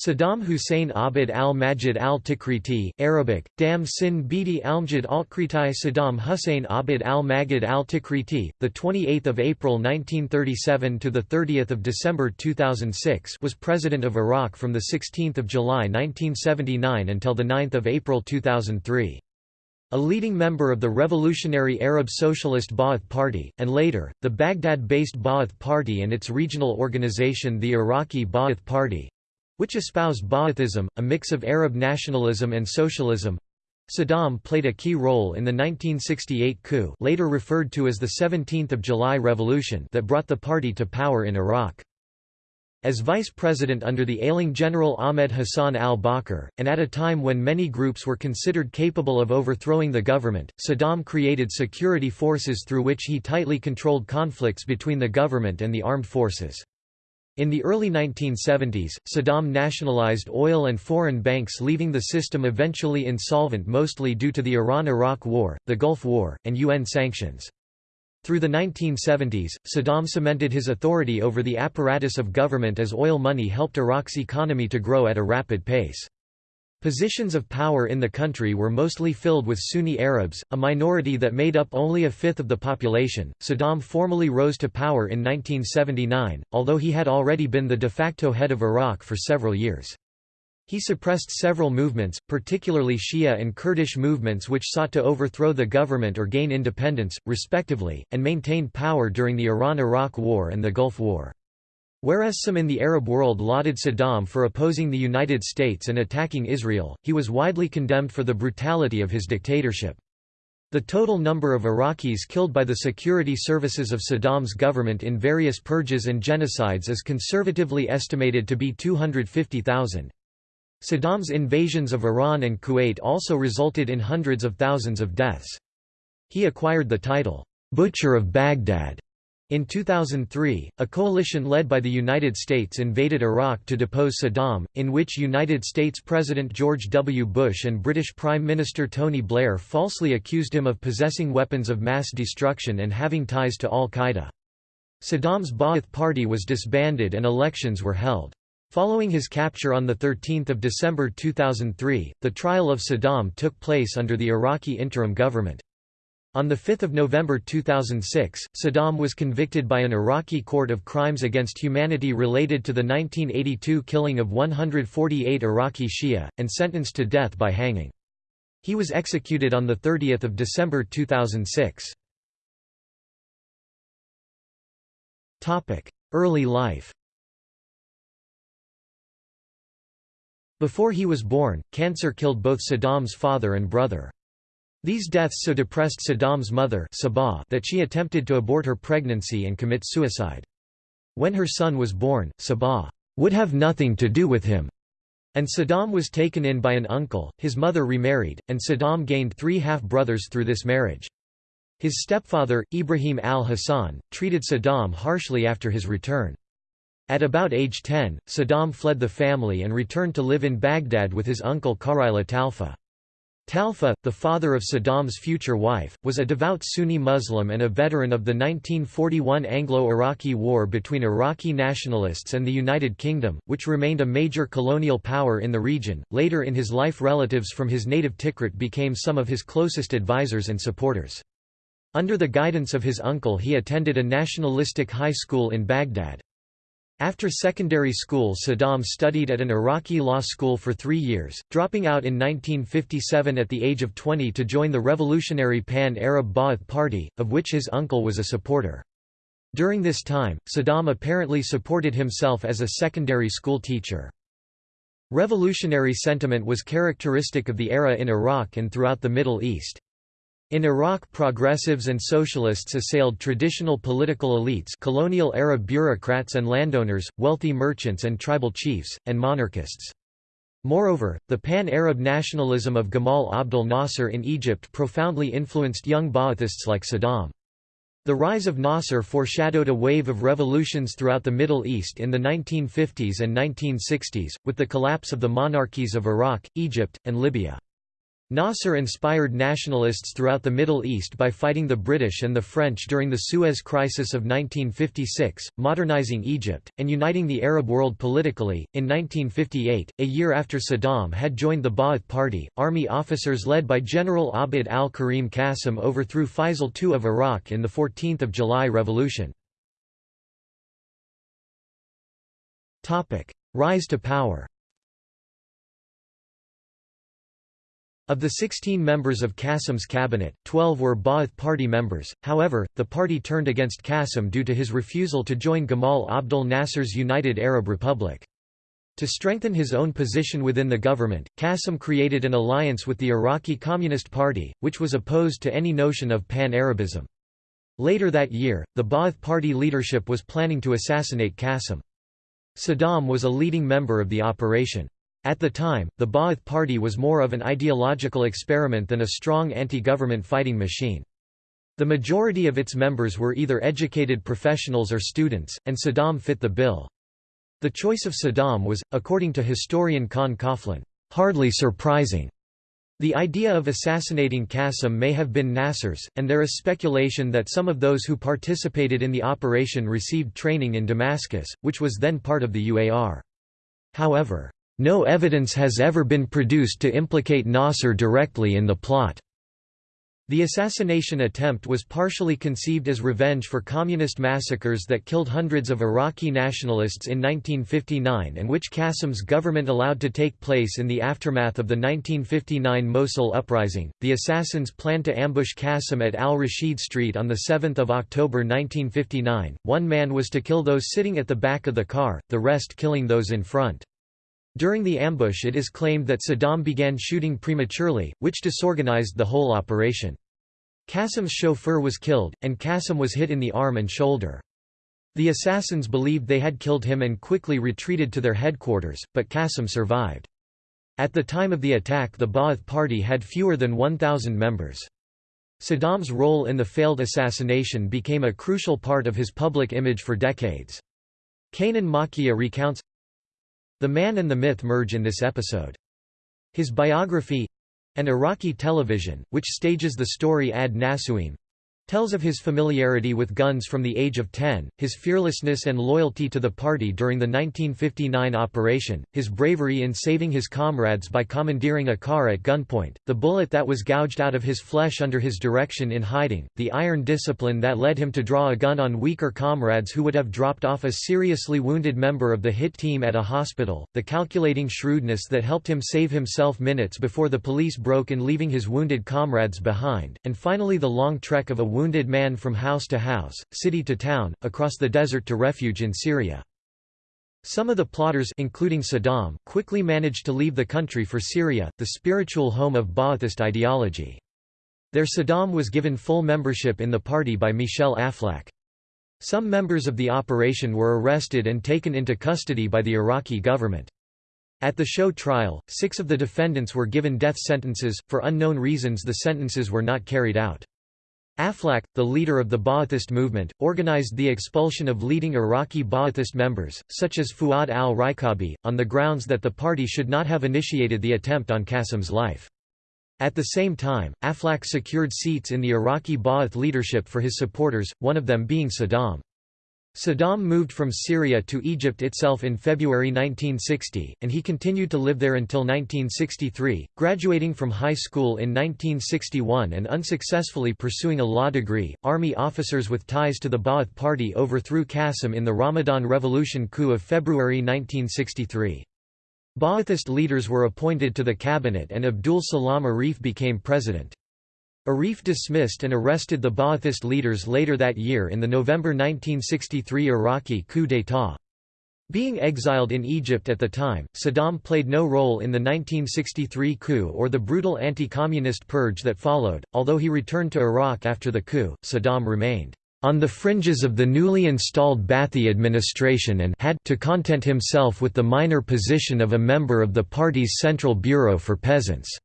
Saddam Hussein Abd al-Majid al-Tikriti, Arabic, Dam Sin Bidi al-Majid al-Kritai Saddam Hussein Abd al-Majid al-Tikriti, the 28th of April 1937 to the 30th of December 2006, was president of Iraq from the 16th of July 1979 until the 9th of April 2003. A leading member of the revolutionary Arab Socialist Ba'ath Party, and later, the Baghdad-based Ba'ath Party and its regional organization the Iraqi Ba'ath Party, which espoused Ba'athism, a mix of Arab nationalism and socialism. Saddam played a key role in the 1968 coup later referred to as the 17th of July Revolution that brought the party to power in Iraq. As vice president under the ailing General Ahmed Hassan al-Bakr, and at a time when many groups were considered capable of overthrowing the government, Saddam created security forces through which he tightly controlled conflicts between the government and the armed forces. In the early 1970s, Saddam nationalized oil and foreign banks leaving the system eventually insolvent mostly due to the Iran–Iraq War, the Gulf War, and UN sanctions. Through the 1970s, Saddam cemented his authority over the apparatus of government as oil money helped Iraq's economy to grow at a rapid pace. Positions of power in the country were mostly filled with Sunni Arabs, a minority that made up only a fifth of the population. Saddam formally rose to power in 1979, although he had already been the de facto head of Iraq for several years. He suppressed several movements, particularly Shia and Kurdish movements which sought to overthrow the government or gain independence, respectively, and maintained power during the Iran–Iraq War and the Gulf War. Whereas some in the Arab world lauded Saddam for opposing the United States and attacking Israel, he was widely condemned for the brutality of his dictatorship. The total number of Iraqis killed by the security services of Saddam's government in various purges and genocides is conservatively estimated to be 250,000. Saddam's invasions of Iran and Kuwait also resulted in hundreds of thousands of deaths. He acquired the title, Butcher of Baghdad, in 2003, a coalition led by the United States invaded Iraq to depose Saddam, in which United States President George W. Bush and British Prime Minister Tony Blair falsely accused him of possessing weapons of mass destruction and having ties to al-Qaeda. Saddam's Ba'ath Party was disbanded and elections were held. Following his capture on 13 December 2003, the trial of Saddam took place under the Iraqi interim government. On 5 November 2006, Saddam was convicted by an Iraqi court of crimes against humanity related to the 1982 killing of 148 Iraqi Shia, and sentenced to death by hanging. He was executed on 30 December 2006. Early life Before he was born, cancer killed both Saddam's father and brother. These deaths so depressed Saddam's mother Sabah that she attempted to abort her pregnancy and commit suicide. When her son was born, Sabah would have nothing to do with him, and Saddam was taken in by an uncle, his mother remarried, and Saddam gained three half-brothers through this marriage. His stepfather, Ibrahim al-Hassan, treated Saddam harshly after his return. At about age 10, Saddam fled the family and returned to live in Baghdad with his uncle Khairallah Talfa. Talfa, the father of Saddam's future wife, was a devout Sunni Muslim and a veteran of the 1941 Anglo-Iraqi War between Iraqi nationalists and the United Kingdom, which remained a major colonial power in the region. Later in his life relatives from his native Tikrit became some of his closest advisors and supporters. Under the guidance of his uncle he attended a nationalistic high school in Baghdad. After secondary school Saddam studied at an Iraqi law school for three years, dropping out in 1957 at the age of 20 to join the revolutionary Pan-Arab Ba'ath Party, of which his uncle was a supporter. During this time, Saddam apparently supported himself as a secondary school teacher. Revolutionary sentiment was characteristic of the era in Iraq and throughout the Middle East. In Iraq progressives and socialists assailed traditional political elites colonial Arab bureaucrats and landowners, wealthy merchants and tribal chiefs, and monarchists. Moreover, the pan-Arab nationalism of Gamal Abdel Nasser in Egypt profoundly influenced young Ba'athists like Saddam. The rise of Nasser foreshadowed a wave of revolutions throughout the Middle East in the 1950s and 1960s, with the collapse of the monarchies of Iraq, Egypt, and Libya. Nasser inspired nationalists throughout the Middle East by fighting the British and the French during the Suez Crisis of 1956, modernizing Egypt, and uniting the Arab world politically. In 1958, a year after Saddam had joined the Ba'ath Party, army officers led by General Abd al-Karim Qasim overthrew Faisal II of Iraq in the 14th of July Revolution. Rise to power Of the 16 members of Qasim's cabinet, 12 were Ba'ath Party members, however, the party turned against Qasim due to his refusal to join Gamal Abdel Nasser's United Arab Republic. To strengthen his own position within the government, Qasim created an alliance with the Iraqi Communist Party, which was opposed to any notion of pan-Arabism. Later that year, the Ba'ath Party leadership was planning to assassinate Qasim. Saddam was a leading member of the operation. At the time, the Ba'ath Party was more of an ideological experiment than a strong anti-government fighting machine. The majority of its members were either educated professionals or students, and Saddam fit the bill. The choice of Saddam was, according to historian Con Coughlin, hardly surprising. The idea of assassinating Qasim may have been Nasser's, and there is speculation that some of those who participated in the operation received training in Damascus, which was then part of the UAR. However, no evidence has ever been produced to implicate Nasser directly in the plot. The assassination attempt was partially conceived as revenge for communist massacres that killed hundreds of Iraqi nationalists in 1959 and which Qasim's government allowed to take place in the aftermath of the 1959 Mosul uprising. The assassins planned to ambush Qasim at Al Rashid Street on 7 October 1959. One man was to kill those sitting at the back of the car, the rest killing those in front. During the ambush it is claimed that Saddam began shooting prematurely, which disorganized the whole operation. Qasim's chauffeur was killed, and Qasim was hit in the arm and shoulder. The assassins believed they had killed him and quickly retreated to their headquarters, but Qasim survived. At the time of the attack the Ba'ath Party had fewer than 1,000 members. Saddam's role in the failed assassination became a crucial part of his public image for decades. Kanan Makiya recounts, the man and the myth merge in this episode. His biography—and Iraqi television, which stages the story ad nauseam, tells of his familiarity with guns from the age of 10, his fearlessness and loyalty to the party during the 1959 operation, his bravery in saving his comrades by commandeering a car at gunpoint, the bullet that was gouged out of his flesh under his direction in hiding, the iron discipline that led him to draw a gun on weaker comrades who would have dropped off a seriously wounded member of the hit team at a hospital, the calculating shrewdness that helped him save himself minutes before the police broke in leaving his wounded comrades behind, and finally the long trek of a wounded man from house to house, city to town, across the desert to refuge in Syria. Some of the plotters including Saddam, quickly managed to leave the country for Syria, the spiritual home of Ba'athist ideology. There Saddam was given full membership in the party by Michel Aflaq. Some members of the operation were arrested and taken into custody by the Iraqi government. At the show trial, six of the defendants were given death sentences, for unknown reasons the sentences were not carried out. Aflaq, the leader of the Ba'athist movement, organized the expulsion of leading Iraqi Ba'athist members, such as Fuad al-Rikabi, on the grounds that the party should not have initiated the attempt on Qasim's life. At the same time, Aflaq secured seats in the Iraqi Ba'ath leadership for his supporters, one of them being Saddam. Saddam moved from Syria to Egypt itself in February 1960, and he continued to live there until 1963, graduating from high school in 1961 and unsuccessfully pursuing a law degree. Army officers with ties to the Ba'ath Party overthrew Qasim in the Ramadan Revolution coup of February 1963. Ba'athist leaders were appointed to the cabinet and Abdul Salam Arif became president. Arif dismissed and arrested the Ba'athist leaders later that year in the November 1963 Iraqi coup d'état. Being exiled in Egypt at the time, Saddam played no role in the 1963 coup or the brutal anti-communist purge that followed. Although he returned to Iraq after the coup, Saddam remained on the fringes of the newly installed Ba'athi administration and had to content himself with the minor position of a member of the party's Central Bureau for Peasants.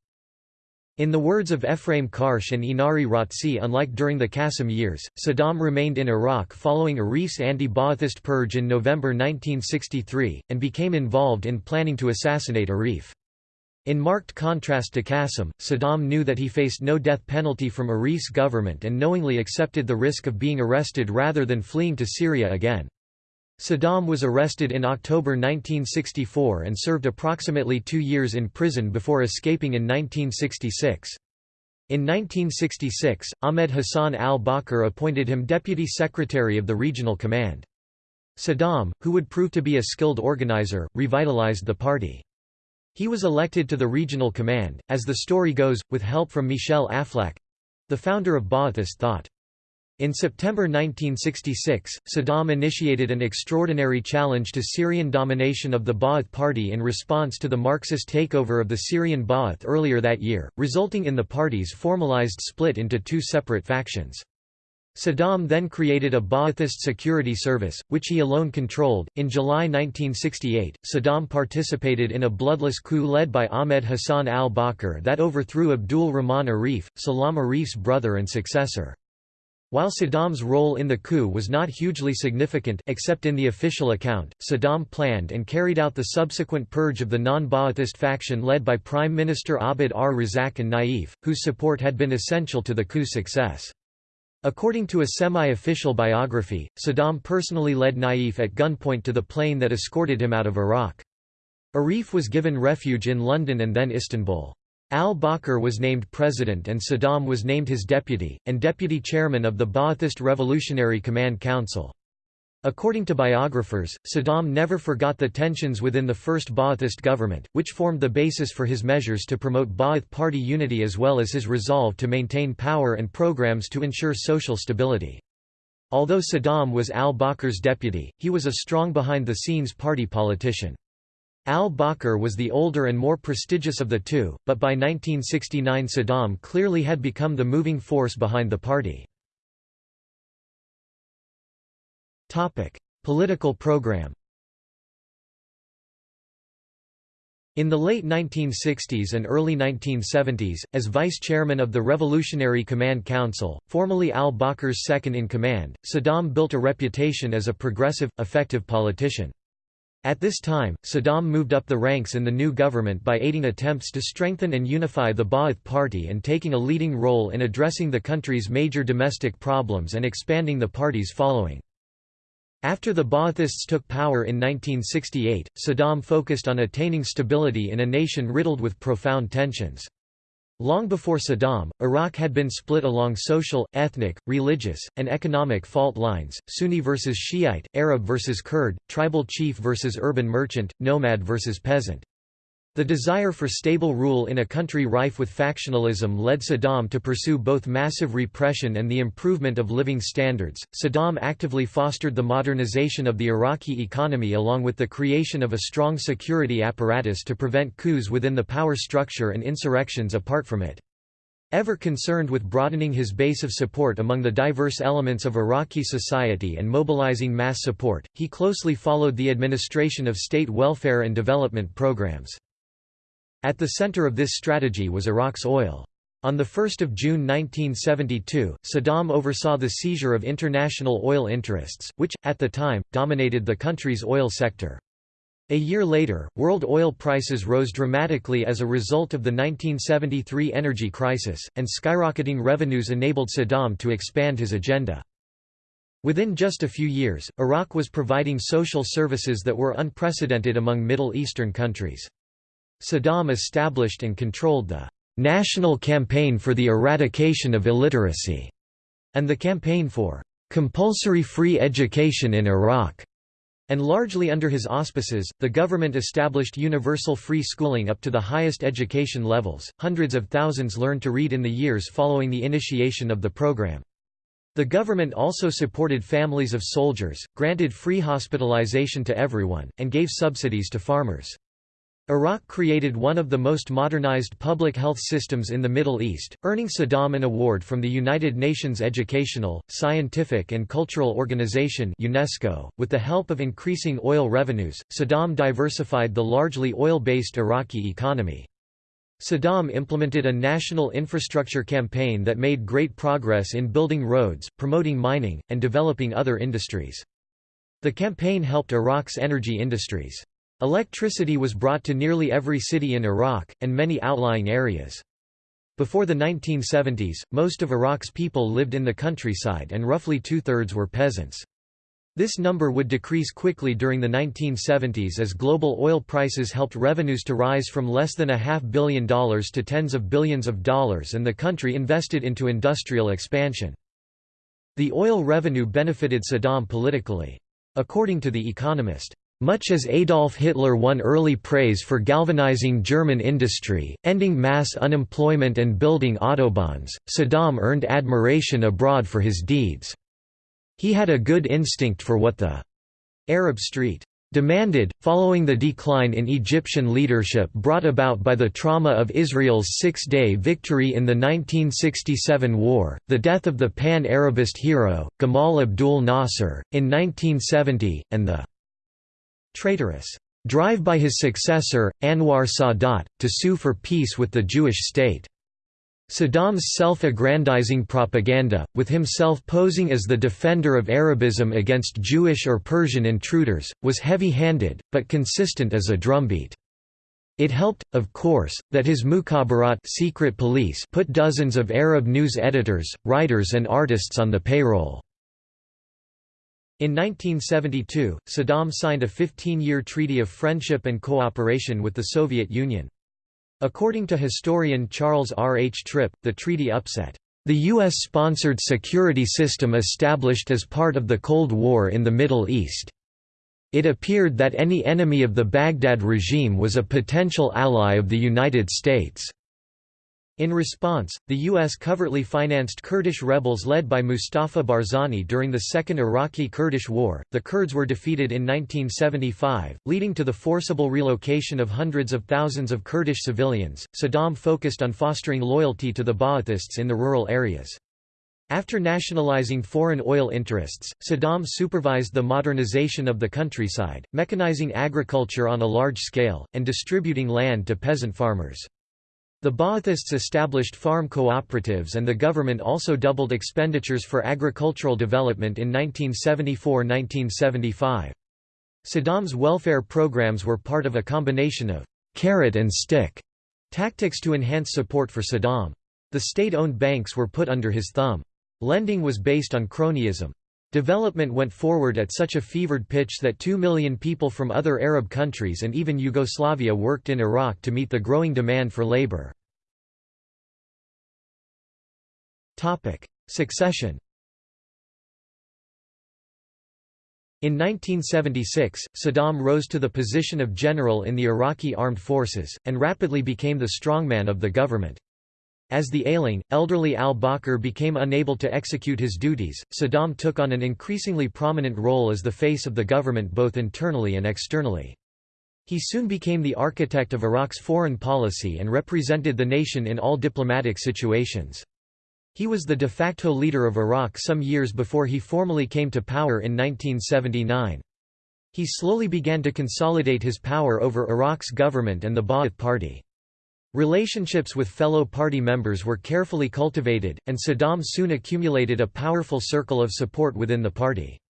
In the words of Ephraim Karsh and Inari Rautsi unlike during the Qasim years, Saddam remained in Iraq following Arif's anti-Ba'athist purge in November 1963, and became involved in planning to assassinate Arif. In marked contrast to Qasim, Saddam knew that he faced no death penalty from Arif's government and knowingly accepted the risk of being arrested rather than fleeing to Syria again. Saddam was arrested in October 1964 and served approximately two years in prison before escaping in 1966. In 1966, Ahmed Hassan al-Bakr appointed him deputy secretary of the regional command. Saddam, who would prove to be a skilled organizer, revitalized the party. He was elected to the regional command, as the story goes, with help from Michel Aflaq—the founder of Ba'athist thought. In September 1966, Saddam initiated an extraordinary challenge to Syrian domination of the Ba'ath Party in response to the Marxist takeover of the Syrian Ba'ath earlier that year, resulting in the party's formalized split into two separate factions. Saddam then created a Ba'athist security service, which he alone controlled. In July 1968, Saddam participated in a bloodless coup led by Ahmed Hassan al Bakr that overthrew Abdul Rahman Arif, Salam Arif's brother and successor. While Saddam's role in the coup was not hugely significant except in the official account, Saddam planned and carried out the subsequent purge of the non-Ba'athist faction led by Prime Minister Abd ar-Razzaq an-Naif, whose support had been essential to the coup's success. According to a semi-official biography, Saddam personally led Naif at gunpoint to the plane that escorted him out of Iraq. Arif was given refuge in London and then Istanbul. Al-Bakr was named president and Saddam was named his deputy, and deputy chairman of the Ba'athist Revolutionary Command Council. According to biographers, Saddam never forgot the tensions within the first Ba'athist government, which formed the basis for his measures to promote Ba'ath party unity as well as his resolve to maintain power and programs to ensure social stability. Although Saddam was al-Bakr's deputy, he was a strong behind-the-scenes party politician. Al-Bakr was the older and more prestigious of the two, but by 1969 Saddam clearly had become the moving force behind the party. Political program. In the late 1960s and early 1970s, as vice chairman of the Revolutionary Command Council, formerly al-Bakr's second-in-command, Saddam built a reputation as a progressive, effective politician. At this time, Saddam moved up the ranks in the new government by aiding attempts to strengthen and unify the Ba'ath Party and taking a leading role in addressing the country's major domestic problems and expanding the party's following. After the Ba'athists took power in 1968, Saddam focused on attaining stability in a nation riddled with profound tensions. Long before Saddam, Iraq had been split along social, ethnic, religious, and economic fault lines, Sunni versus Shiite, Arab versus Kurd, tribal chief versus urban merchant, nomad versus peasant. The desire for stable rule in a country rife with factionalism led Saddam to pursue both massive repression and the improvement of living standards. Saddam actively fostered the modernization of the Iraqi economy along with the creation of a strong security apparatus to prevent coups within the power structure and insurrections apart from it. Ever concerned with broadening his base of support among the diverse elements of Iraqi society and mobilizing mass support, he closely followed the administration of state welfare and development programs. At the center of this strategy was Iraq's oil. On 1 June 1972, Saddam oversaw the seizure of international oil interests, which, at the time, dominated the country's oil sector. A year later, world oil prices rose dramatically as a result of the 1973 energy crisis, and skyrocketing revenues enabled Saddam to expand his agenda. Within just a few years, Iraq was providing social services that were unprecedented among Middle Eastern countries. Saddam established and controlled the National Campaign for the Eradication of Illiteracy and the Campaign for Compulsory Free Education in Iraq. And largely under his auspices, the government established universal free schooling up to the highest education levels. Hundreds of thousands learned to read in the years following the initiation of the program. The government also supported families of soldiers, granted free hospitalization to everyone, and gave subsidies to farmers. Iraq created one of the most modernized public health systems in the Middle East, earning Saddam an award from the United Nations Educational, Scientific and Cultural Organization UNESCO. .With the help of increasing oil revenues, Saddam diversified the largely oil-based Iraqi economy. Saddam implemented a national infrastructure campaign that made great progress in building roads, promoting mining, and developing other industries. The campaign helped Iraq's energy industries. Electricity was brought to nearly every city in Iraq, and many outlying areas. Before the 1970s, most of Iraq's people lived in the countryside and roughly two-thirds were peasants. This number would decrease quickly during the 1970s as global oil prices helped revenues to rise from less than a half billion dollars to tens of billions of dollars and the country invested into industrial expansion. The oil revenue benefited Saddam politically. According to The Economist, much as Adolf Hitler won early praise for galvanizing German industry, ending mass unemployment and building autobahns, Saddam earned admiration abroad for his deeds. He had a good instinct for what the Arab Street demanded, following the decline in Egyptian leadership brought about by the trauma of Israel's six-day victory in the 1967 war, the death of the pan-Arabist hero, Gamal Abdul Nasser, in 1970, and the traitorous drive by his successor, Anwar Sadat, to sue for peace with the Jewish state. Saddam's self-aggrandizing propaganda, with himself posing as the defender of Arabism against Jewish or Persian intruders, was heavy-handed, but consistent as a drumbeat. It helped, of course, that his Mukhabarat secret police put dozens of Arab news editors, writers and artists on the payroll. In 1972, Saddam signed a 15-year treaty of friendship and cooperation with the Soviet Union. According to historian Charles R. H. Tripp, the treaty upset the U.S.-sponsored security system established as part of the Cold War in the Middle East. It appeared that any enemy of the Baghdad regime was a potential ally of the United States. In response, the U.S. covertly financed Kurdish rebels led by Mustafa Barzani during the Second Iraqi-Kurdish War. The Kurds were defeated in 1975, leading to the forcible relocation of hundreds of thousands of Kurdish civilians. Saddam focused on fostering loyalty to the Ba'athists in the rural areas. After nationalizing foreign oil interests, Saddam supervised the modernization of the countryside, mechanizing agriculture on a large scale, and distributing land to peasant farmers. The Ba'athists established farm cooperatives and the government also doubled expenditures for agricultural development in 1974–1975. Saddam's welfare programs were part of a combination of «carrot and stick» tactics to enhance support for Saddam. The state-owned banks were put under his thumb. Lending was based on cronyism. Development went forward at such a fevered pitch that two million people from other Arab countries and even Yugoslavia worked in Iraq to meet the growing demand for labor. Succession In 1976, Saddam rose to the position of general in the Iraqi armed forces, and rapidly became the strongman of the government. As the ailing, elderly al-Bakr became unable to execute his duties, Saddam took on an increasingly prominent role as the face of the government both internally and externally. He soon became the architect of Iraq's foreign policy and represented the nation in all diplomatic situations. He was the de facto leader of Iraq some years before he formally came to power in 1979. He slowly began to consolidate his power over Iraq's government and the Ba'ath Party. Relationships with fellow party members were carefully cultivated, and Saddam soon accumulated a powerful circle of support within the party.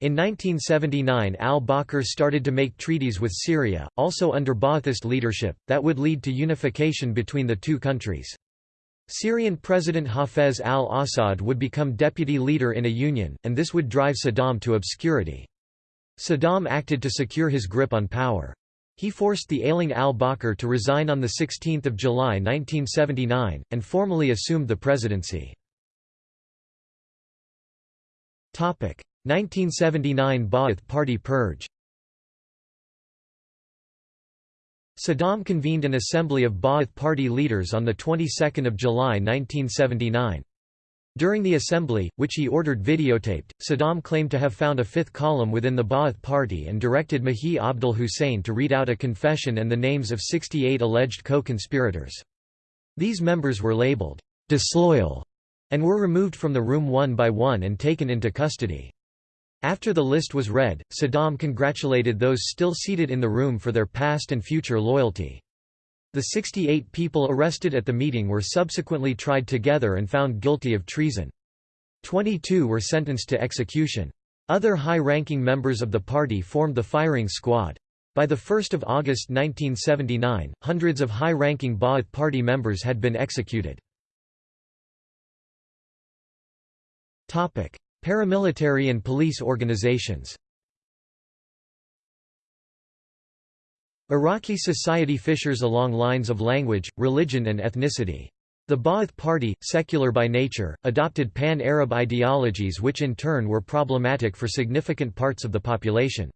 In 1979 al-Bakr started to make treaties with Syria, also under Ba'athist leadership, that would lead to unification between the two countries. Syrian President Hafez al-Assad would become deputy leader in a union, and this would drive Saddam to obscurity. Saddam acted to secure his grip on power. He forced the ailing al-Bakr to resign on 16 July 1979, and formally assumed the presidency. 1979 Ba'ath Party purge Saddam convened an assembly of Ba'ath Party leaders on the 22nd of July 1979. During the assembly, which he ordered videotaped, Saddam claimed to have found a fifth column within the Ba'ath Party and directed Mahi Abdul Hussein to read out a confession and the names of 68 alleged co-conspirators. These members were labeled, "'disloyal' and were removed from the room one by one and taken into custody. After the list was read, Saddam congratulated those still seated in the room for their past and future loyalty. The 68 people arrested at the meeting were subsequently tried together and found guilty of treason. 22 were sentenced to execution. Other high-ranking members of the party formed the firing squad. By 1 August 1979, hundreds of high-ranking Ba'ath Party members had been executed. Paramilitary and police organizations Iraqi society fissures along lines of language, religion and ethnicity. The Ba'ath Party, secular by nature, adopted pan-Arab ideologies which in turn were problematic for significant parts of the population.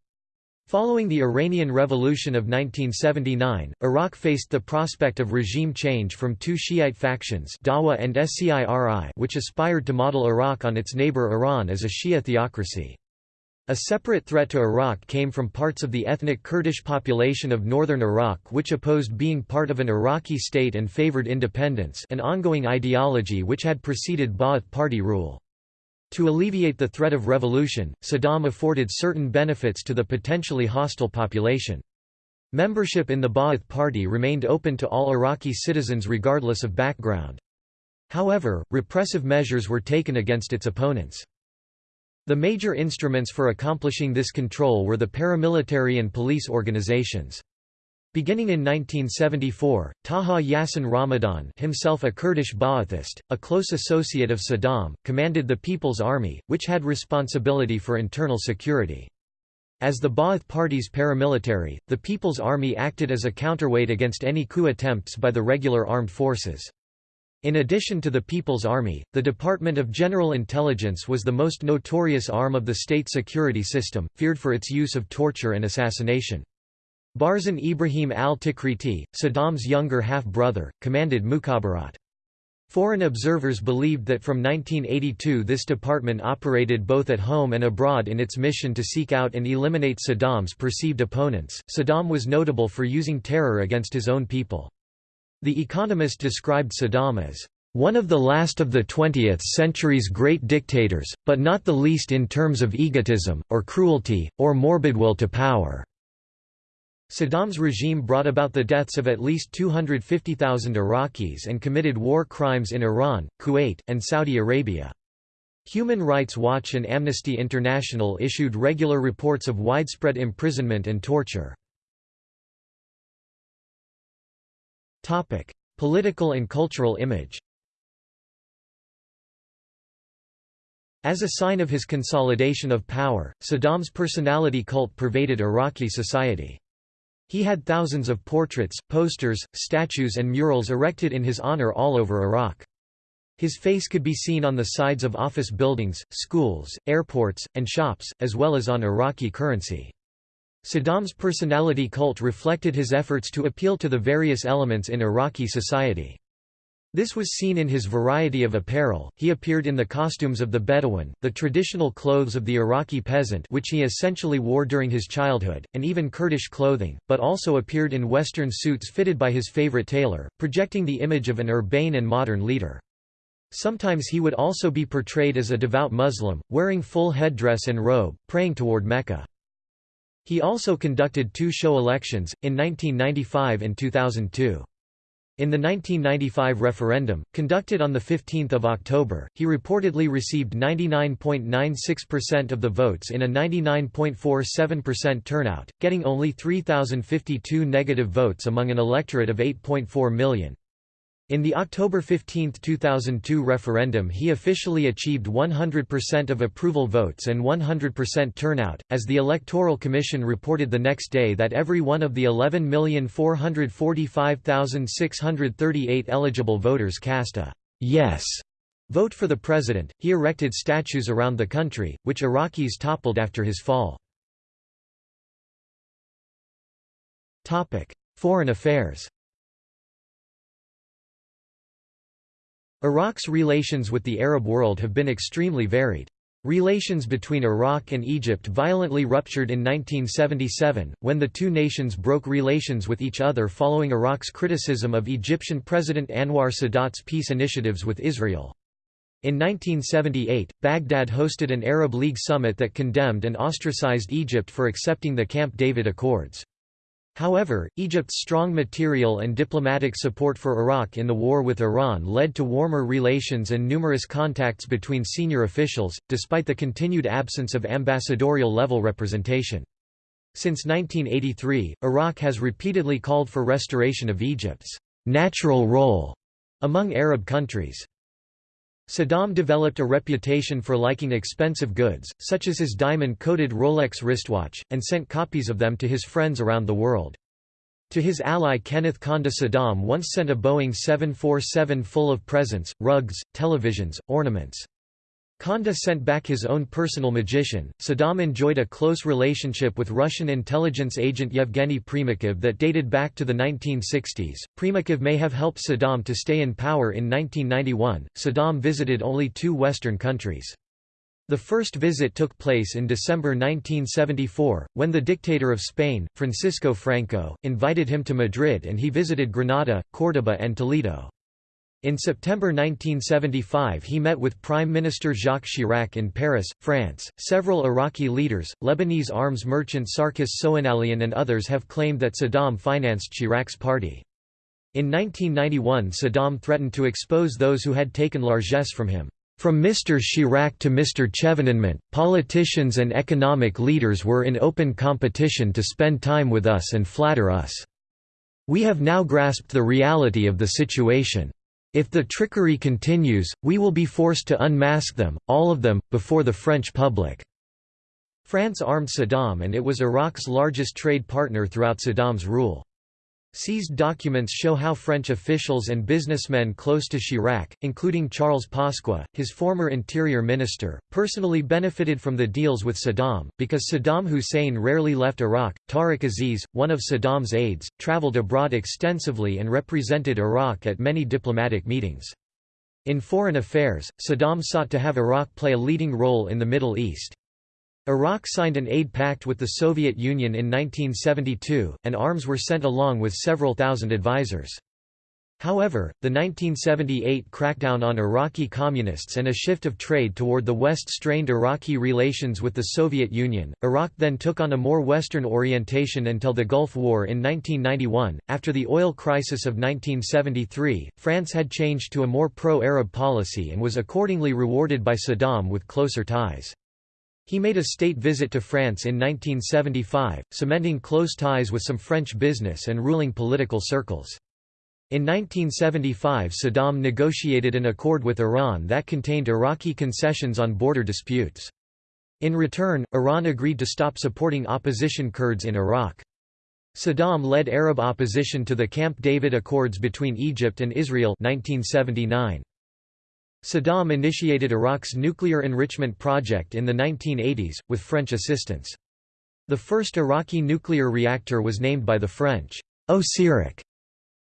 Following the Iranian Revolution of 1979, Iraq faced the prospect of regime change from two Shiite factions Dawa and Sciri, which aspired to model Iraq on its neighbor Iran as a Shia theocracy. A separate threat to Iraq came from parts of the ethnic Kurdish population of northern Iraq which opposed being part of an Iraqi state and favored independence an ongoing ideology which had preceded Ba'ath Party rule. To alleviate the threat of revolution, Saddam afforded certain benefits to the potentially hostile population. Membership in the Ba'ath Party remained open to all Iraqi citizens regardless of background. However, repressive measures were taken against its opponents. The major instruments for accomplishing this control were the paramilitary and police organizations. Beginning in 1974, Taha Yassin Ramadan himself a Kurdish Ba'athist, a close associate of Saddam, commanded the People's Army, which had responsibility for internal security. As the Ba'ath Party's paramilitary, the People's Army acted as a counterweight against any coup attempts by the regular armed forces. In addition to the People's Army, the Department of General Intelligence was the most notorious arm of the state security system, feared for its use of torture and assassination. Barzan Ibrahim al-Tikriti, Saddam's younger half-brother, commanded Mukhabarat. Foreign observers believed that from 1982 this department operated both at home and abroad in its mission to seek out and eliminate Saddam's perceived opponents. Saddam was notable for using terror against his own people. The Economist described Saddam as one of the last of the 20th century's great dictators, but not the least in terms of egotism, or cruelty, or morbid will to power." Saddam's regime brought about the deaths of at least 250,000 Iraqis and committed war crimes in Iran, Kuwait, and Saudi Arabia. Human Rights Watch and Amnesty International issued regular reports of widespread imprisonment and torture. Topic: Political and cultural image. As a sign of his consolidation of power, Saddam's personality cult pervaded Iraqi society. He had thousands of portraits, posters, statues and murals erected in his honor all over Iraq. His face could be seen on the sides of office buildings, schools, airports, and shops, as well as on Iraqi currency. Saddam's personality cult reflected his efforts to appeal to the various elements in Iraqi society. This was seen in his variety of apparel, he appeared in the costumes of the Bedouin, the traditional clothes of the Iraqi peasant which he essentially wore during his childhood, and even Kurdish clothing, but also appeared in Western suits fitted by his favorite tailor, projecting the image of an urbane and modern leader. Sometimes he would also be portrayed as a devout Muslim, wearing full headdress and robe, praying toward Mecca. He also conducted two show elections, in 1995 and 2002. In the 1995 referendum, conducted on 15 October, he reportedly received 99.96% of the votes in a 99.47% turnout, getting only 3,052 negative votes among an electorate of 8.4 million. In the October 15, 2002 referendum he officially achieved 100% of approval votes and 100% turnout, as the Electoral Commission reported the next day that every one of the 11,445,638 eligible voters cast a «yes» vote for the president. He erected statues around the country, which Iraqis toppled after his fall. Foreign affairs Iraq's relations with the Arab world have been extremely varied. Relations between Iraq and Egypt violently ruptured in 1977, when the two nations broke relations with each other following Iraq's criticism of Egyptian President Anwar Sadat's peace initiatives with Israel. In 1978, Baghdad hosted an Arab League summit that condemned and ostracized Egypt for accepting the Camp David Accords. However, Egypt's strong material and diplomatic support for Iraq in the war with Iran led to warmer relations and numerous contacts between senior officials, despite the continued absence of ambassadorial-level representation. Since 1983, Iraq has repeatedly called for restoration of Egypt's natural role among Arab countries. Saddam developed a reputation for liking expensive goods, such as his diamond-coated Rolex wristwatch, and sent copies of them to his friends around the world. To his ally Kenneth Kaunda Saddam once sent a Boeing 747 full of presents, rugs, televisions, ornaments. Kaunda sent back his own personal magician. Saddam enjoyed a close relationship with Russian intelligence agent Yevgeny Primakov that dated back to the 1960s. Primakov may have helped Saddam to stay in power in 1991. Saddam visited only two Western countries. The first visit took place in December 1974, when the dictator of Spain, Francisco Franco, invited him to Madrid and he visited Granada, Córdoba and Toledo. In September 1975 he met with Prime Minister Jacques Chirac in Paris, France. Several Iraqi leaders, Lebanese arms merchant Sarkis Soghanalian and others have claimed that Saddam financed Chirac's party. In 1991 Saddam threatened to expose those who had taken largesse from him. From Mr. Chirac to Mr. Chevènement, politicians and economic leaders were in open competition to spend time with us and flatter us. We have now grasped the reality of the situation. If the trickery continues, we will be forced to unmask them, all of them, before the French public." France armed Saddam and it was Iraq's largest trade partner throughout Saddam's rule. Seized documents show how French officials and businessmen close to Chirac, including Charles Pasqua, his former interior minister, personally benefited from the deals with Saddam. Because Saddam Hussein rarely left Iraq, Tariq Aziz, one of Saddam's aides, traveled abroad extensively and represented Iraq at many diplomatic meetings. In foreign affairs, Saddam sought to have Iraq play a leading role in the Middle East. Iraq signed an aid pact with the Soviet Union in 1972, and arms were sent along with several thousand advisors. However, the 1978 crackdown on Iraqi communists and a shift of trade toward the West strained Iraqi relations with the Soviet Union. Iraq then took on a more Western orientation until the Gulf War in 1991. After the oil crisis of 1973, France had changed to a more pro Arab policy and was accordingly rewarded by Saddam with closer ties. He made a state visit to France in 1975, cementing close ties with some French business and ruling political circles. In 1975 Saddam negotiated an accord with Iran that contained Iraqi concessions on border disputes. In return, Iran agreed to stop supporting opposition Kurds in Iraq. Saddam led Arab opposition to the Camp David Accords between Egypt and Israel 1979. Saddam initiated Iraq's nuclear enrichment project in the 1980s, with French assistance. The first Iraqi nuclear reactor was named by the French, Osirak.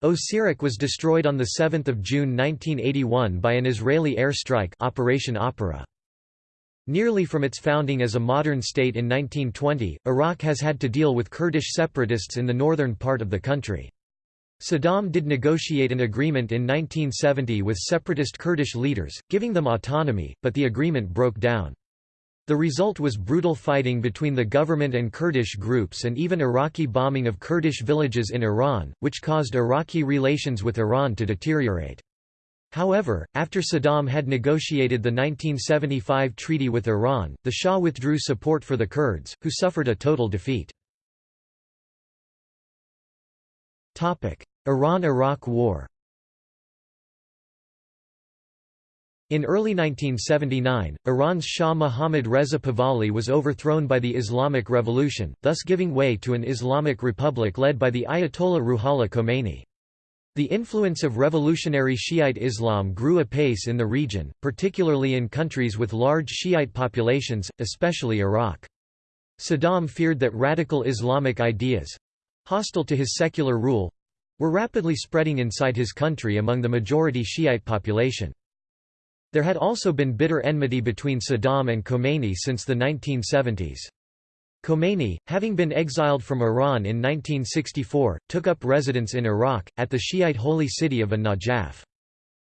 Osirak was destroyed on 7 June 1981 by an Israeli airstrike Operation Opera. Nearly from its founding as a modern state in 1920, Iraq has had to deal with Kurdish separatists in the northern part of the country. Saddam did negotiate an agreement in 1970 with separatist Kurdish leaders, giving them autonomy, but the agreement broke down. The result was brutal fighting between the government and Kurdish groups and even Iraqi bombing of Kurdish villages in Iran, which caused Iraqi relations with Iran to deteriorate. However, after Saddam had negotiated the 1975 treaty with Iran, the Shah withdrew support for the Kurds, who suffered a total defeat. Iran–Iraq War In early 1979, Iran's Shah Mohammad Reza Pahlavi was overthrown by the Islamic Revolution, thus giving way to an Islamic republic led by the Ayatollah Ruhollah Khomeini. The influence of revolutionary Shiite Islam grew apace in the region, particularly in countries with large Shiite populations, especially Iraq. Saddam feared that radical Islamic ideas—hostile to his secular rule, were rapidly spreading inside his country among the majority Shiite population. There had also been bitter enmity between Saddam and Khomeini since the 1970s. Khomeini, having been exiled from Iran in 1964, took up residence in Iraq, at the Shiite holy city of An-Najaf.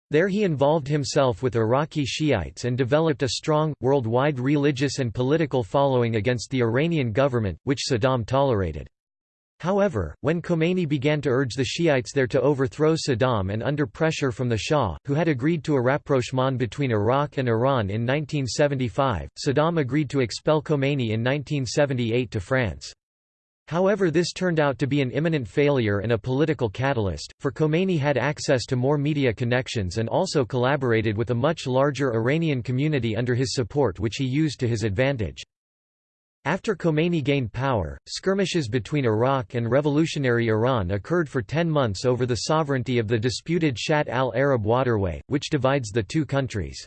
There he involved himself with Iraqi Shiites and developed a strong, worldwide religious and political following against the Iranian government, which Saddam tolerated. However, when Khomeini began to urge the Shiites there to overthrow Saddam and under pressure from the Shah, who had agreed to a rapprochement between Iraq and Iran in 1975, Saddam agreed to expel Khomeini in 1978 to France. However this turned out to be an imminent failure and a political catalyst, for Khomeini had access to more media connections and also collaborated with a much larger Iranian community under his support which he used to his advantage. After Khomeini gained power, skirmishes between Iraq and revolutionary Iran occurred for ten months over the sovereignty of the disputed Shatt al-Arab waterway, which divides the two countries.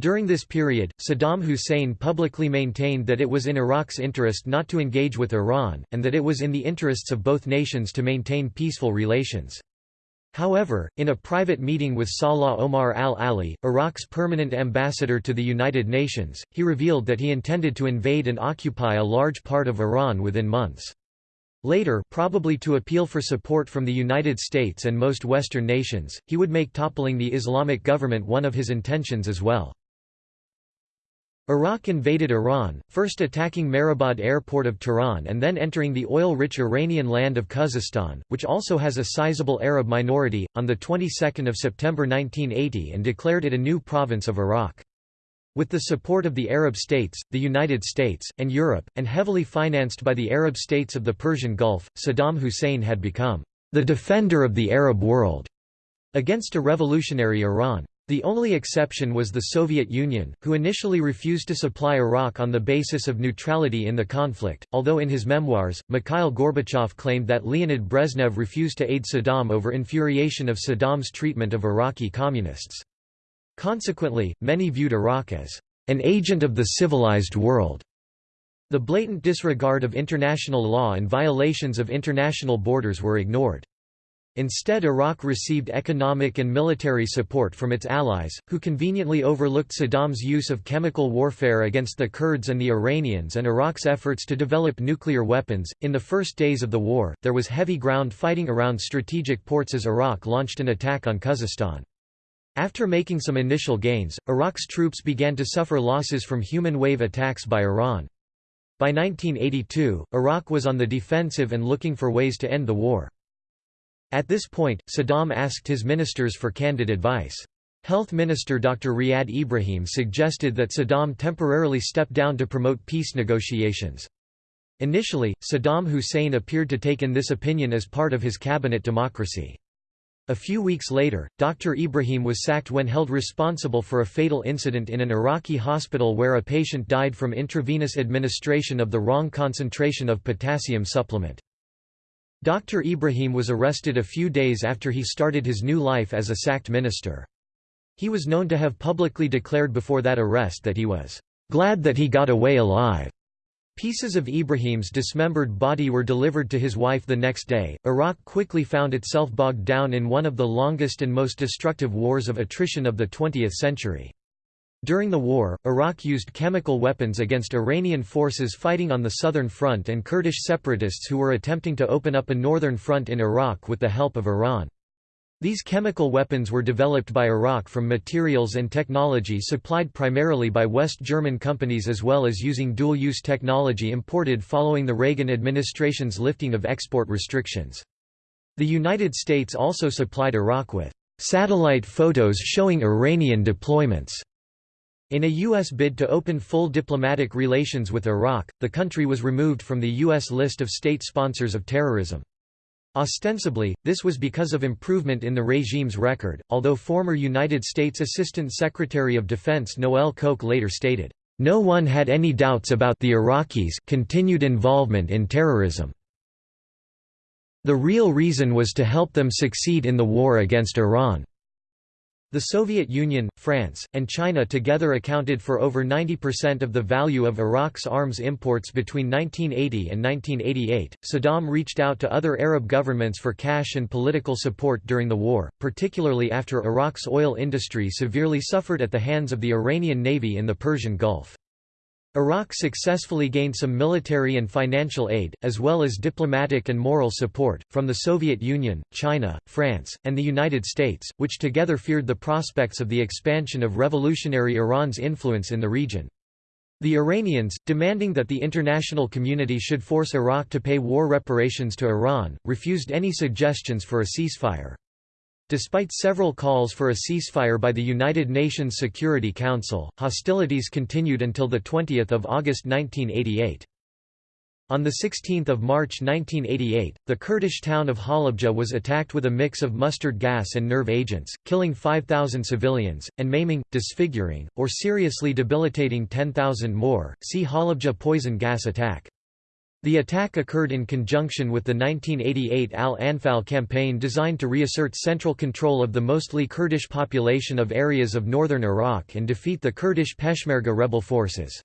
During this period, Saddam Hussein publicly maintained that it was in Iraq's interest not to engage with Iran, and that it was in the interests of both nations to maintain peaceful relations. However, in a private meeting with Salah Omar al-Ali, Iraq's permanent ambassador to the United Nations, he revealed that he intended to invade and occupy a large part of Iran within months. Later probably to appeal for support from the United States and most Western nations, he would make toppling the Islamic government one of his intentions as well. Iraq invaded Iran, first attacking Mehrabad airport of Tehran and then entering the oil-rich Iranian land of Khuzestan, which also has a sizable Arab minority, on the 22nd of September 1980 and declared it a new province of Iraq. With the support of the Arab states, the United States, and Europe, and heavily financed by the Arab states of the Persian Gulf, Saddam Hussein had become the defender of the Arab world against a revolutionary Iran. The only exception was the Soviet Union, who initially refused to supply Iraq on the basis of neutrality in the conflict, although in his memoirs, Mikhail Gorbachev claimed that Leonid Brezhnev refused to aid Saddam over infuriation of Saddam's treatment of Iraqi communists. Consequently, many viewed Iraq as an agent of the civilized world. The blatant disregard of international law and violations of international borders were ignored. Instead Iraq received economic and military support from its allies, who conveniently overlooked Saddam's use of chemical warfare against the Kurds and the Iranians and Iraq's efforts to develop nuclear weapons. In the first days of the war, there was heavy ground fighting around strategic ports as Iraq launched an attack on Khuzestan. After making some initial gains, Iraq's troops began to suffer losses from human wave attacks by Iran. By 1982, Iraq was on the defensive and looking for ways to end the war. At this point, Saddam asked his ministers for candid advice. Health Minister Dr. Riyad Ibrahim suggested that Saddam temporarily step down to promote peace negotiations. Initially, Saddam Hussein appeared to take in this opinion as part of his cabinet democracy. A few weeks later, Dr. Ibrahim was sacked when held responsible for a fatal incident in an Iraqi hospital where a patient died from intravenous administration of the wrong concentration of potassium supplement. Dr. Ibrahim was arrested a few days after he started his new life as a sacked minister. He was known to have publicly declared before that arrest that he was glad that he got away alive. Pieces of Ibrahim's dismembered body were delivered to his wife the next day. Iraq quickly found itself bogged down in one of the longest and most destructive wars of attrition of the 20th century. During the war, Iraq used chemical weapons against Iranian forces fighting on the southern front and Kurdish separatists who were attempting to open up a northern front in Iraq with the help of Iran. These chemical weapons were developed by Iraq from materials and technology supplied primarily by West German companies as well as using dual-use technology imported following the Reagan administration's lifting of export restrictions. The United States also supplied Iraq with satellite photos showing Iranian deployments in a U.S. bid to open full diplomatic relations with Iraq, the country was removed from the U.S. list of state sponsors of terrorism. Ostensibly, this was because of improvement in the regime's record, although former United States Assistant Secretary of Defense Noel Koch later stated, "...no one had any doubts about the Iraqis' continued involvement in terrorism. The real reason was to help them succeed in the war against Iran." The Soviet Union, France, and China together accounted for over 90% of the value of Iraq's arms imports between 1980 and 1988. Saddam reached out to other Arab governments for cash and political support during the war, particularly after Iraq's oil industry severely suffered at the hands of the Iranian Navy in the Persian Gulf. Iraq successfully gained some military and financial aid, as well as diplomatic and moral support, from the Soviet Union, China, France, and the United States, which together feared the prospects of the expansion of revolutionary Iran's influence in the region. The Iranians, demanding that the international community should force Iraq to pay war reparations to Iran, refused any suggestions for a ceasefire. Despite several calls for a ceasefire by the United Nations Security Council, hostilities continued until 20 August 1988. On 16 March 1988, the Kurdish town of Halabja was attacked with a mix of mustard gas and nerve agents, killing 5,000 civilians, and maiming, disfiguring, or seriously debilitating 10,000 more. See Halabja poison gas attack. The attack occurred in conjunction with the 1988 Al-Anfal campaign designed to reassert central control of the mostly Kurdish population of areas of northern Iraq and defeat the Kurdish Peshmerga rebel forces.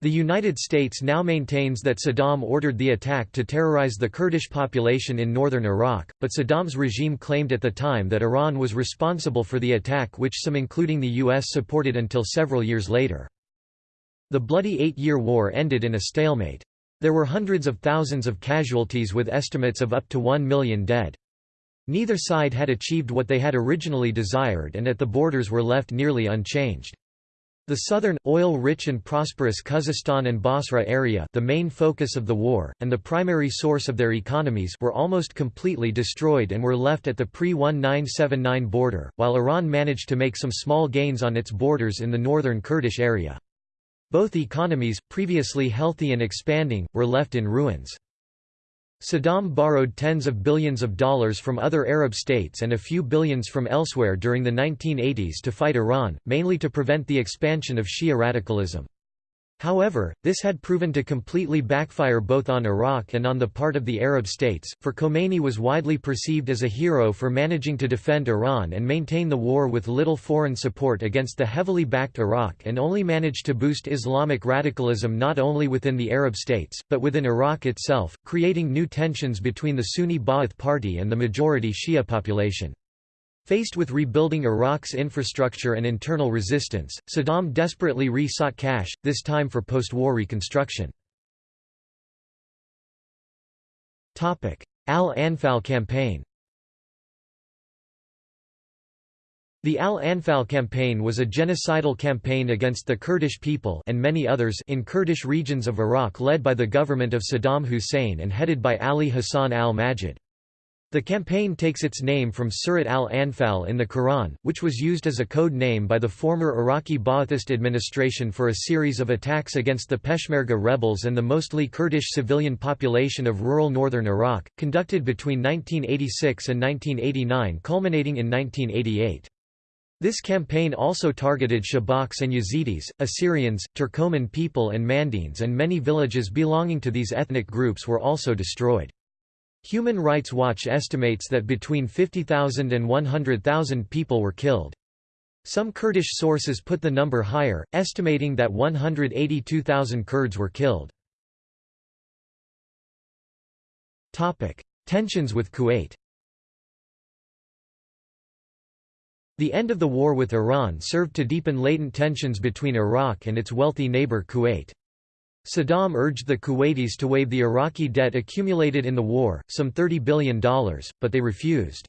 The United States now maintains that Saddam ordered the attack to terrorize the Kurdish population in northern Iraq, but Saddam's regime claimed at the time that Iran was responsible for the attack which some including the U.S. supported until several years later. The bloody eight-year war ended in a stalemate. There were hundreds of thousands of casualties with estimates of up to one million dead. Neither side had achieved what they had originally desired and at the borders were left nearly unchanged. The southern, oil-rich and prosperous Khuzestan and Basra area the main focus of the war, and the primary source of their economies were almost completely destroyed and were left at the pre-1979 border, while Iran managed to make some small gains on its borders in the northern Kurdish area. Both economies, previously healthy and expanding, were left in ruins. Saddam borrowed tens of billions of dollars from other Arab states and a few billions from elsewhere during the 1980s to fight Iran, mainly to prevent the expansion of Shia radicalism. However, this had proven to completely backfire both on Iraq and on the part of the Arab states, for Khomeini was widely perceived as a hero for managing to defend Iran and maintain the war with little foreign support against the heavily backed Iraq and only managed to boost Islamic radicalism not only within the Arab states, but within Iraq itself, creating new tensions between the Sunni Ba'ath Party and the majority Shia population. Faced with rebuilding Iraq's infrastructure and internal resistance, Saddam desperately re-sought cash, this time for post-war reconstruction. Al-Anfal campaign The Al-Anfal campaign was a genocidal campaign against the Kurdish people and many others in Kurdish regions of Iraq led by the government of Saddam Hussein and headed by Ali Hassan al-Majid. The campaign takes its name from Surat al-Anfal in the Quran, which was used as a code name by the former Iraqi Ba'athist administration for a series of attacks against the Peshmerga rebels and the mostly Kurdish civilian population of rural northern Iraq, conducted between 1986 and 1989 culminating in 1988. This campaign also targeted Shabaks and Yazidis, Assyrians, Turkoman people and Mandaeans and many villages belonging to these ethnic groups were also destroyed. Human Rights Watch estimates that between 50,000 and 100,000 people were killed. Some Kurdish sources put the number higher, estimating that 182,000 Kurds were killed. Tensions with Kuwait The end of the war with Iran served to deepen latent tensions between Iraq and its wealthy neighbor Kuwait. Saddam urged the Kuwaitis to waive the Iraqi debt accumulated in the war, some $30 billion, but they refused.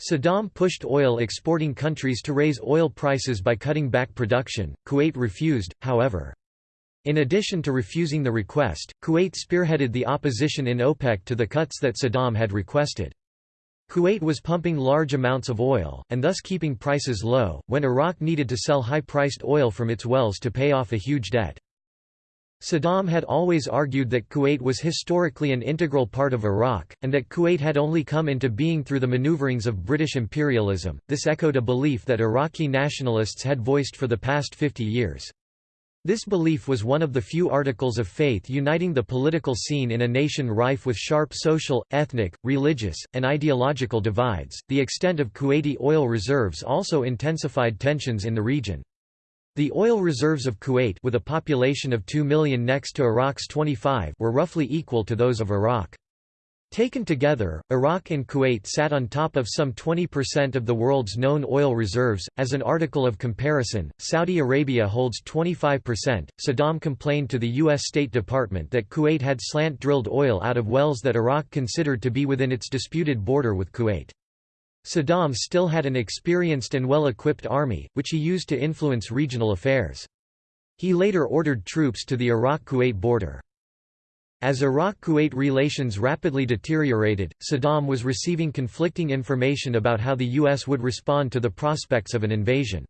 Saddam pushed oil exporting countries to raise oil prices by cutting back production, Kuwait refused, however. In addition to refusing the request, Kuwait spearheaded the opposition in OPEC to the cuts that Saddam had requested. Kuwait was pumping large amounts of oil, and thus keeping prices low, when Iraq needed to sell high-priced oil from its wells to pay off a huge debt. Saddam had always argued that Kuwait was historically an integral part of Iraq, and that Kuwait had only come into being through the maneuverings of British imperialism. This echoed a belief that Iraqi nationalists had voiced for the past 50 years. This belief was one of the few articles of faith uniting the political scene in a nation rife with sharp social, ethnic, religious, and ideological divides. The extent of Kuwaiti oil reserves also intensified tensions in the region. The oil reserves of Kuwait with a population of 2 million next to Iraq's 25 were roughly equal to those of Iraq. Taken together, Iraq and Kuwait sat on top of some 20% of the world's known oil reserves. As an article of comparison, Saudi Arabia holds 25%. Saddam complained to the U.S. State Department that Kuwait had slant drilled oil out of wells that Iraq considered to be within its disputed border with Kuwait. Saddam still had an experienced and well-equipped army, which he used to influence regional affairs. He later ordered troops to the Iraq-Kuwait border. As Iraq-Kuwait relations rapidly deteriorated, Saddam was receiving conflicting information about how the U.S. would respond to the prospects of an invasion.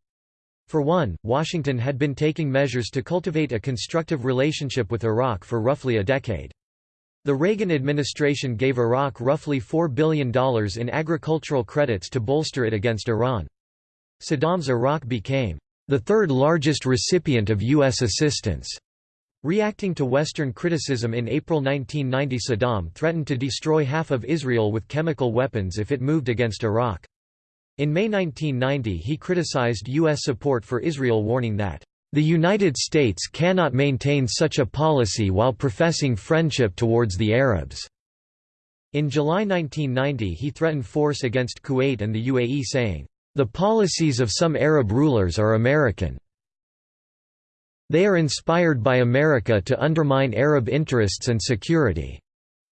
For one, Washington had been taking measures to cultivate a constructive relationship with Iraq for roughly a decade. The Reagan administration gave Iraq roughly $4 billion in agricultural credits to bolster it against Iran. Saddam's Iraq became the third largest recipient of U.S. assistance. Reacting to Western criticism in April 1990 Saddam threatened to destroy half of Israel with chemical weapons if it moved against Iraq. In May 1990 he criticized U.S. support for Israel warning that, "...the United States cannot maintain such a policy while professing friendship towards the Arabs." In July 1990 he threatened force against Kuwait and the UAE saying, the policies of some Arab rulers are American. They are inspired by America to undermine Arab interests and security.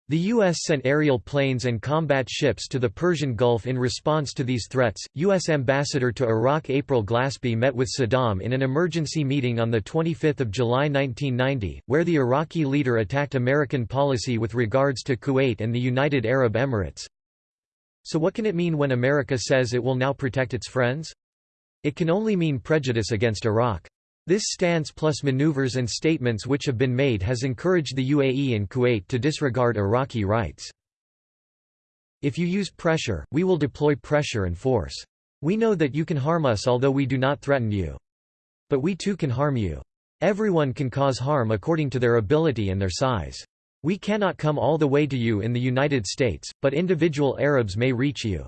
The U.S. sent aerial planes and combat ships to the Persian Gulf in response to these threats. U.S. Ambassador to Iraq April Glaspie met with Saddam in an emergency meeting on 25 July 1990, where the Iraqi leader attacked American policy with regards to Kuwait and the United Arab Emirates. So what can it mean when America says it will now protect its friends? It can only mean prejudice against Iraq. This stance plus maneuvers and statements which have been made has encouraged the UAE and Kuwait to disregard Iraqi rights. If you use pressure, we will deploy pressure and force. We know that you can harm us although we do not threaten you. But we too can harm you. Everyone can cause harm according to their ability and their size. We cannot come all the way to you in the United States, but individual Arabs may reach you.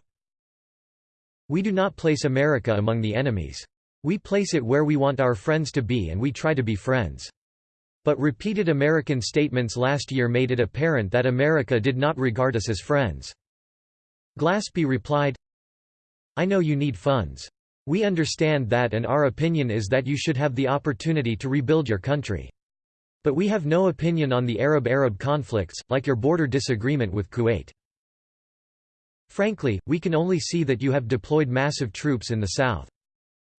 We do not place America among the enemies. We place it where we want our friends to be and we try to be friends. But repeated American statements last year made it apparent that America did not regard us as friends. Glaspie replied, I know you need funds. We understand that and our opinion is that you should have the opportunity to rebuild your country. But we have no opinion on the Arab-Arab conflicts, like your border disagreement with Kuwait. Frankly, we can only see that you have deployed massive troops in the south.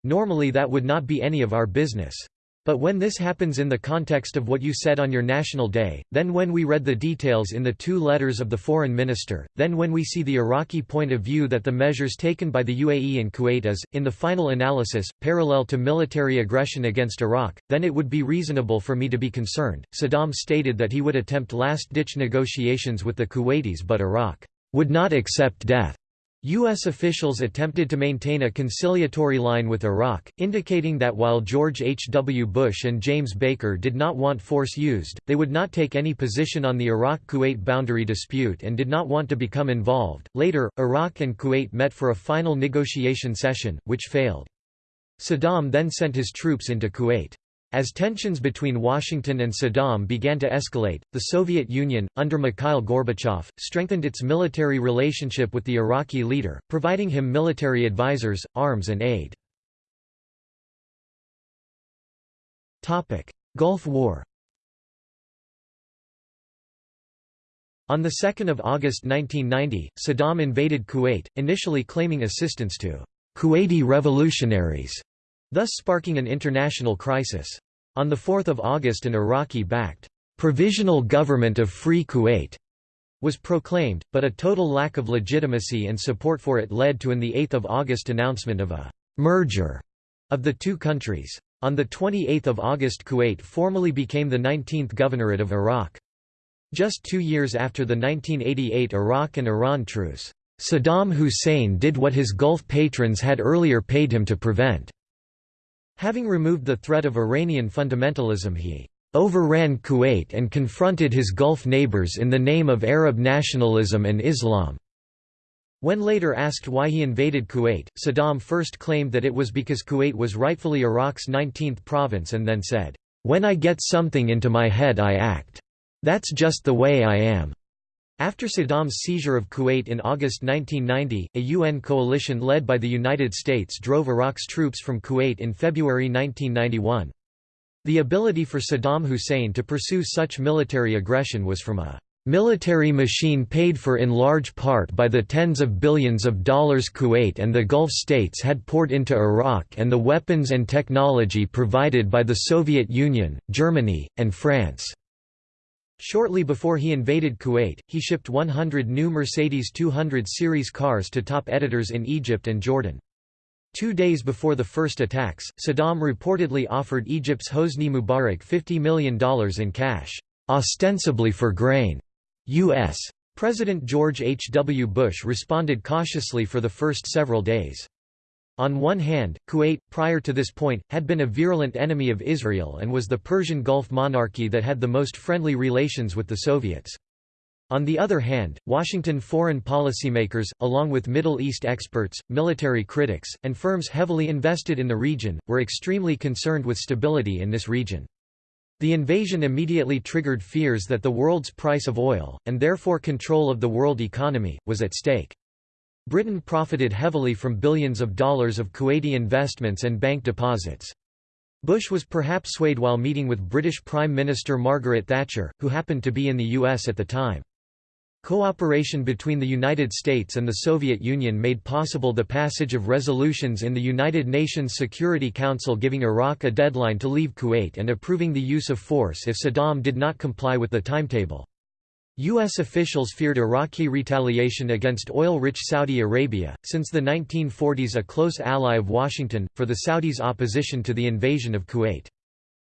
Normally that would not be any of our business. But when this happens in the context of what you said on your National Day, then when we read the details in the two letters of the foreign minister, then when we see the Iraqi point of view that the measures taken by the UAE and Kuwait is, in the final analysis, parallel to military aggression against Iraq, then it would be reasonable for me to be concerned. Saddam stated that he would attempt last-ditch negotiations with the Kuwaitis but Iraq would not accept death. U.S. officials attempted to maintain a conciliatory line with Iraq, indicating that while George H. W. Bush and James Baker did not want force used, they would not take any position on the Iraq-Kuwait boundary dispute and did not want to become involved. Later, Iraq and Kuwait met for a final negotiation session, which failed. Saddam then sent his troops into Kuwait. As tensions between Washington and Saddam began to escalate, the Soviet Union, under Mikhail Gorbachev, strengthened its military relationship with the Iraqi leader, providing him military advisors, arms and aid. Gulf War On 2 August 1990, Saddam invaded Kuwait, initially claiming assistance to Kuwaiti revolutionaries thus sparking an international crisis. On 4 August an Iraqi-backed, "'Provisional Government of Free Kuwait' was proclaimed, but a total lack of legitimacy and support for it led to an 8 August announcement of a «merger» of the two countries. On 28 August Kuwait formally became the 19th governorate of Iraq. Just two years after the 1988 Iraq and Iran truce, Saddam Hussein did what his Gulf patrons had earlier paid him to prevent. Having removed the threat of Iranian fundamentalism he overran Kuwait and confronted his Gulf neighbors in the name of Arab nationalism and Islam. When later asked why he invaded Kuwait, Saddam first claimed that it was because Kuwait was rightfully Iraq's 19th province and then said, "'When I get something into my head I act. That's just the way I am.' After Saddam's seizure of Kuwait in August 1990, a UN coalition led by the United States drove Iraq's troops from Kuwait in February 1991. The ability for Saddam Hussein to pursue such military aggression was from a military machine paid for in large part by the tens of billions of dollars Kuwait and the Gulf states had poured into Iraq and the weapons and technology provided by the Soviet Union, Germany, and France. Shortly before he invaded Kuwait, he shipped 100 new Mercedes 200 series cars to top editors in Egypt and Jordan. Two days before the first attacks, Saddam reportedly offered Egypt's Hosni Mubarak $50 million in cash, ostensibly for grain. U.S. President George H. W. Bush responded cautiously for the first several days. On one hand, Kuwait, prior to this point, had been a virulent enemy of Israel and was the Persian Gulf monarchy that had the most friendly relations with the Soviets. On the other hand, Washington foreign policymakers, along with Middle East experts, military critics, and firms heavily invested in the region, were extremely concerned with stability in this region. The invasion immediately triggered fears that the world's price of oil, and therefore control of the world economy, was at stake. Britain profited heavily from billions of dollars of Kuwaiti investments and bank deposits. Bush was perhaps swayed while meeting with British Prime Minister Margaret Thatcher, who happened to be in the US at the time. Cooperation between the United States and the Soviet Union made possible the passage of resolutions in the United Nations Security Council giving Iraq a deadline to leave Kuwait and approving the use of force if Saddam did not comply with the timetable. U.S. officials feared Iraqi retaliation against oil-rich Saudi Arabia, since the 1940s a close ally of Washington, for the Saudis' opposition to the invasion of Kuwait.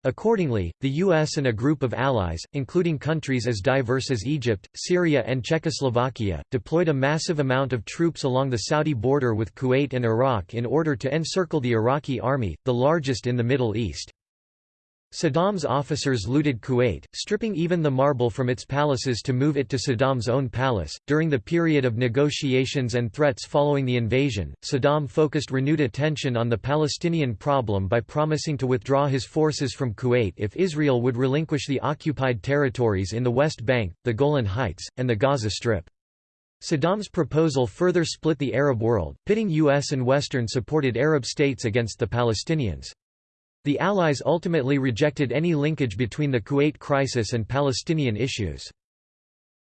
Accordingly, the U.S. and a group of allies, including countries as diverse as Egypt, Syria and Czechoslovakia, deployed a massive amount of troops along the Saudi border with Kuwait and Iraq in order to encircle the Iraqi army, the largest in the Middle East. Saddam's officers looted Kuwait, stripping even the marble from its palaces to move it to Saddam's own palace. During the period of negotiations and threats following the invasion, Saddam focused renewed attention on the Palestinian problem by promising to withdraw his forces from Kuwait if Israel would relinquish the occupied territories in the West Bank, the Golan Heights, and the Gaza Strip. Saddam's proposal further split the Arab world, pitting U.S. and Western-supported Arab states against the Palestinians. The Allies ultimately rejected any linkage between the Kuwait crisis and Palestinian issues.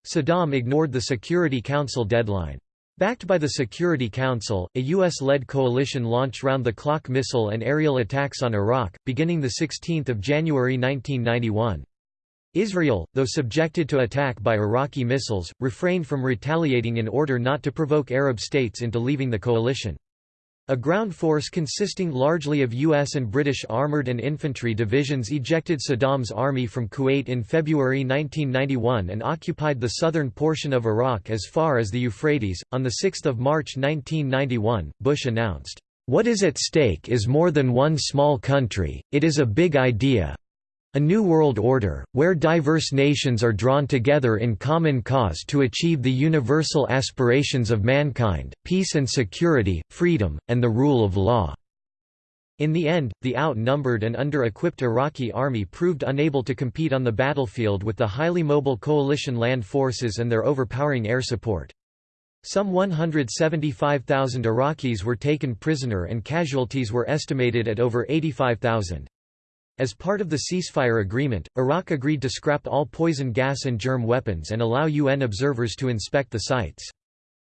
Saddam ignored the Security Council deadline. Backed by the Security Council, a U.S.-led coalition launched round-the-clock missile and aerial attacks on Iraq, beginning 16 January 1991. Israel, though subjected to attack by Iraqi missiles, refrained from retaliating in order not to provoke Arab states into leaving the coalition. A ground force consisting largely of U.S. and British armoured and infantry divisions ejected Saddam's army from Kuwait in February 1991 and occupied the southern portion of Iraq as far as the Euphrates. On 6 March 1991, Bush announced, What is at stake is more than one small country, it is a big idea, a new world order, where diverse nations are drawn together in common cause to achieve the universal aspirations of mankind, peace and security, freedom, and the rule of law." In the end, the outnumbered and under-equipped Iraqi army proved unable to compete on the battlefield with the highly mobile coalition land forces and their overpowering air support. Some 175,000 Iraqis were taken prisoner and casualties were estimated at over 85,000. As part of the ceasefire agreement, Iraq agreed to scrap all poison gas and germ weapons and allow UN observers to inspect the sites.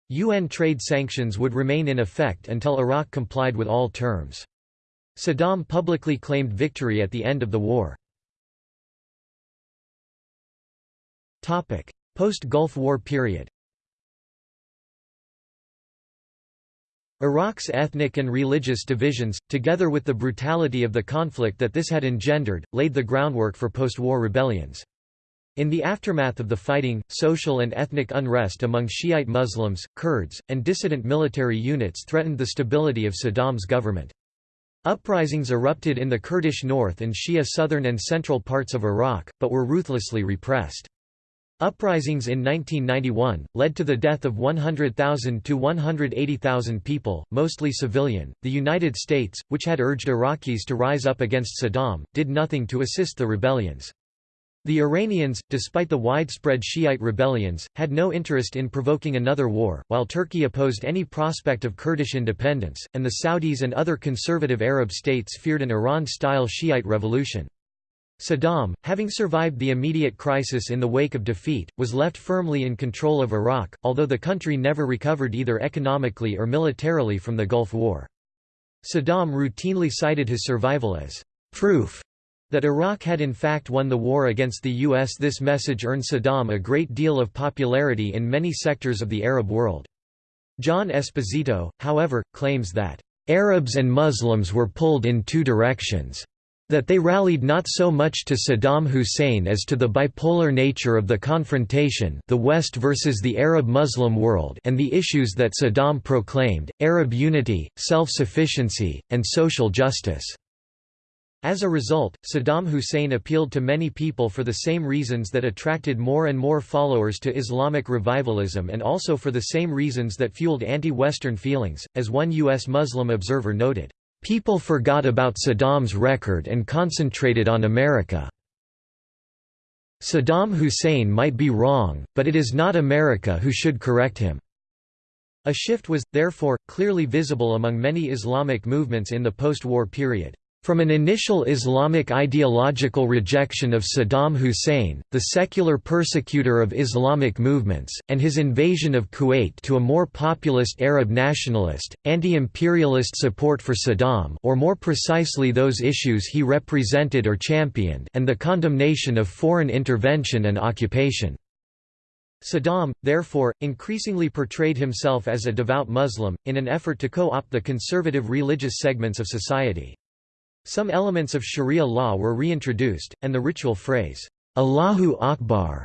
UN trade sanctions would remain in effect until Iraq complied with all terms. Saddam publicly claimed victory at the end of the war. Post-Gulf War period Iraq's ethnic and religious divisions, together with the brutality of the conflict that this had engendered, laid the groundwork for post-war rebellions. In the aftermath of the fighting, social and ethnic unrest among Shiite Muslims, Kurds, and dissident military units threatened the stability of Saddam's government. Uprisings erupted in the Kurdish north and Shia southern and central parts of Iraq, but were ruthlessly repressed. Uprisings in 1991 led to the death of 100,000 to 180,000 people, mostly civilian. The United States, which had urged Iraqis to rise up against Saddam, did nothing to assist the rebellions. The Iranians, despite the widespread Shiite rebellions, had no interest in provoking another war, while Turkey opposed any prospect of Kurdish independence, and the Saudis and other conservative Arab states feared an Iran-style Shiite revolution. Saddam, having survived the immediate crisis in the wake of defeat, was left firmly in control of Iraq, although the country never recovered either economically or militarily from the Gulf War. Saddam routinely cited his survival as proof that Iraq had in fact won the war against the U.S. This message earned Saddam a great deal of popularity in many sectors of the Arab world. John Esposito, however, claims that, "...Arabs and Muslims were pulled in two directions." That they rallied not so much to Saddam Hussein as to the bipolar nature of the confrontation the West versus the Arab-Muslim world and the issues that Saddam proclaimed, Arab unity, self-sufficiency, and social justice. As a result, Saddam Hussein appealed to many people for the same reasons that attracted more and more followers to Islamic revivalism and also for the same reasons that fueled anti-Western feelings, as one U.S. Muslim observer noted. People forgot about Saddam's record and concentrated on America. Saddam Hussein might be wrong, but it is not America who should correct him. A shift was, therefore, clearly visible among many Islamic movements in the post-war period. From an initial Islamic ideological rejection of Saddam Hussein, the secular persecutor of Islamic movements, and his invasion of Kuwait to a more populist Arab nationalist, anti-imperialist support for Saddam or more precisely those issues he represented or championed and the condemnation of foreign intervention and occupation. Saddam, therefore, increasingly portrayed himself as a devout Muslim, in an effort to co-opt the conservative religious segments of society. Some elements of Sharia law were reintroduced, and the ritual phrase, Allahu Akbar,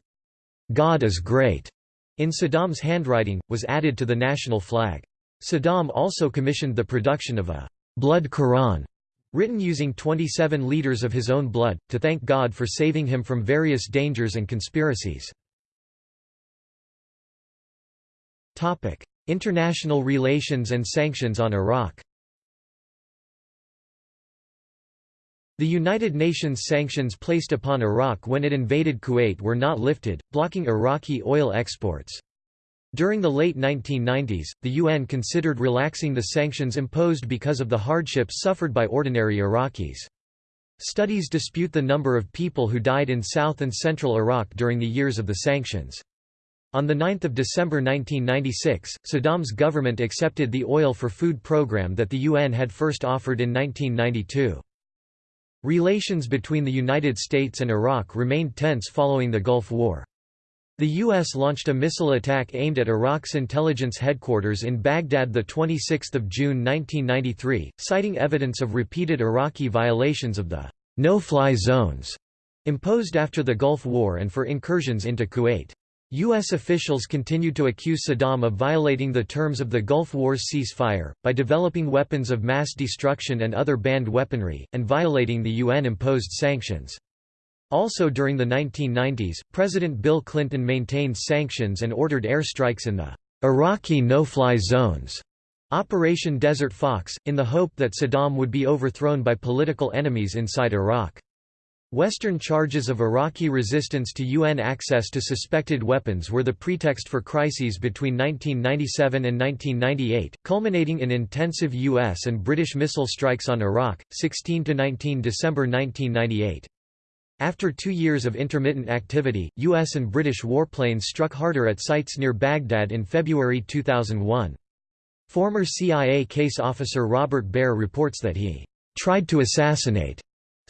God is great, in Saddam's handwriting, was added to the national flag. Saddam also commissioned the production of a blood Quran, written using 27 liters of his own blood, to thank God for saving him from various dangers and conspiracies. International relations and sanctions on Iraq The United Nations sanctions placed upon Iraq when it invaded Kuwait were not lifted, blocking Iraqi oil exports. During the late 1990s, the UN considered relaxing the sanctions imposed because of the hardships suffered by ordinary Iraqis. Studies dispute the number of people who died in south and central Iraq during the years of the sanctions. On 9 December 1996, Saddam's government accepted the oil for food program that the UN had first offered in 1992. Relations between the United States and Iraq remained tense following the Gulf War. The U.S. launched a missile attack aimed at Iraq's intelligence headquarters in Baghdad 26 June 1993, citing evidence of repeated Iraqi violations of the no-fly zones imposed after the Gulf War and for incursions into Kuwait. U.S. officials continued to accuse Saddam of violating the terms of the Gulf War's ceasefire, by developing weapons of mass destruction and other banned weaponry, and violating the UN-imposed sanctions. Also during the 1990s, President Bill Clinton maintained sanctions and ordered airstrikes in the Iraqi no-fly zones. Operation Desert Fox, in the hope that Saddam would be overthrown by political enemies inside Iraq. Western charges of Iraqi resistance to UN access to suspected weapons were the pretext for crises between 1997 and 1998, culminating in intensive US and British missile strikes on Iraq, 16–19 December 1998. After two years of intermittent activity, US and British warplanes struck harder at sites near Baghdad in February 2001. Former CIA case officer Robert Baer reports that he tried to assassinate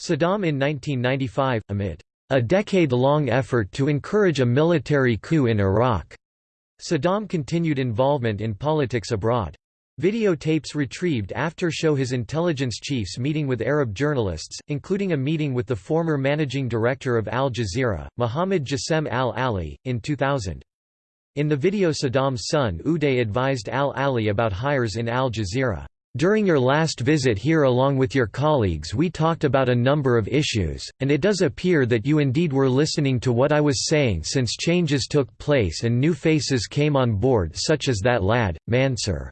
Saddam in 1995, amid a decade-long effort to encourage a military coup in Iraq. Saddam continued involvement in politics abroad. Videotapes retrieved after show his intelligence chiefs meeting with Arab journalists, including a meeting with the former managing director of Al Jazeera, Mohammed Jassem al-Ali, in 2000. In the video Saddam's son Uday advised al-Ali about hires in Al Jazeera. During your last visit here along with your colleagues we talked about a number of issues, and it does appear that you indeed were listening to what I was saying since changes took place and new faces came on board such as that lad, Mansur.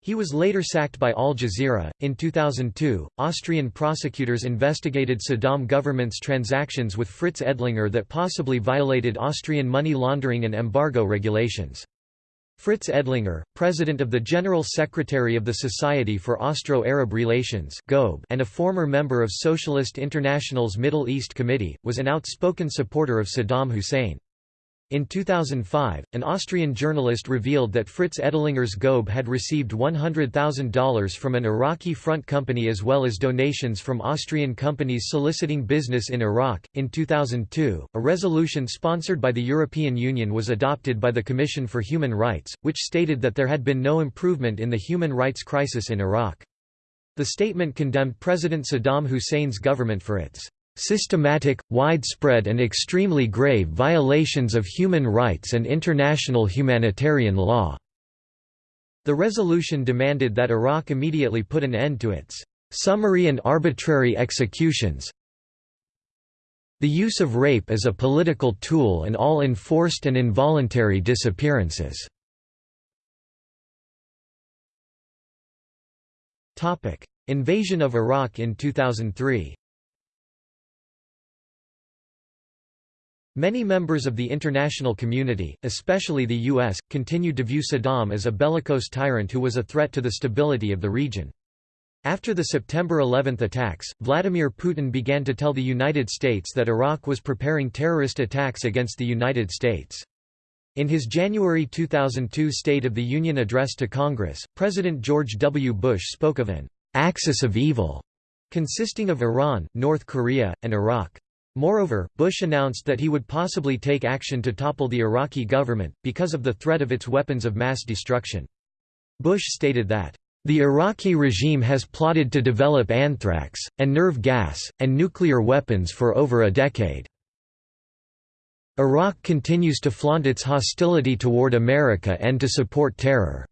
He was later sacked by Al Jazeera. In 2002, Austrian prosecutors investigated Saddam government's transactions with Fritz Edlinger that possibly violated Austrian money laundering and embargo regulations. Fritz Edlinger, president of the General Secretary of the Society for Austro-Arab Relations and a former member of Socialist International's Middle East Committee, was an outspoken supporter of Saddam Hussein. In 2005, an Austrian journalist revealed that Fritz Edlinger's GOB had received $100,000 from an Iraqi front company as well as donations from Austrian companies soliciting business in Iraq. In 2002, a resolution sponsored by the European Union was adopted by the Commission for Human Rights, which stated that there had been no improvement in the human rights crisis in Iraq. The statement condemned President Saddam Hussein's government for its systematic, widespread and extremely grave violations of human rights and international humanitarian law." The resolution demanded that Iraq immediately put an end to its summary and arbitrary executions, the use of rape as a political tool and all enforced and involuntary disappearances. Invasion of Iraq in 2003 Many members of the international community, especially the U.S., continued to view Saddam as a bellicose tyrant who was a threat to the stability of the region. After the September 11 attacks, Vladimir Putin began to tell the United States that Iraq was preparing terrorist attacks against the United States. In his January 2002 State of the Union address to Congress, President George W. Bush spoke of an «axis of evil» consisting of Iran, North Korea, and Iraq. Moreover, Bush announced that he would possibly take action to topple the Iraqi government, because of the threat of its weapons of mass destruction. Bush stated that, "...the Iraqi regime has plotted to develop anthrax, and nerve gas, and nuclear weapons for over a decade. Iraq continues to flaunt its hostility toward America and to support terror."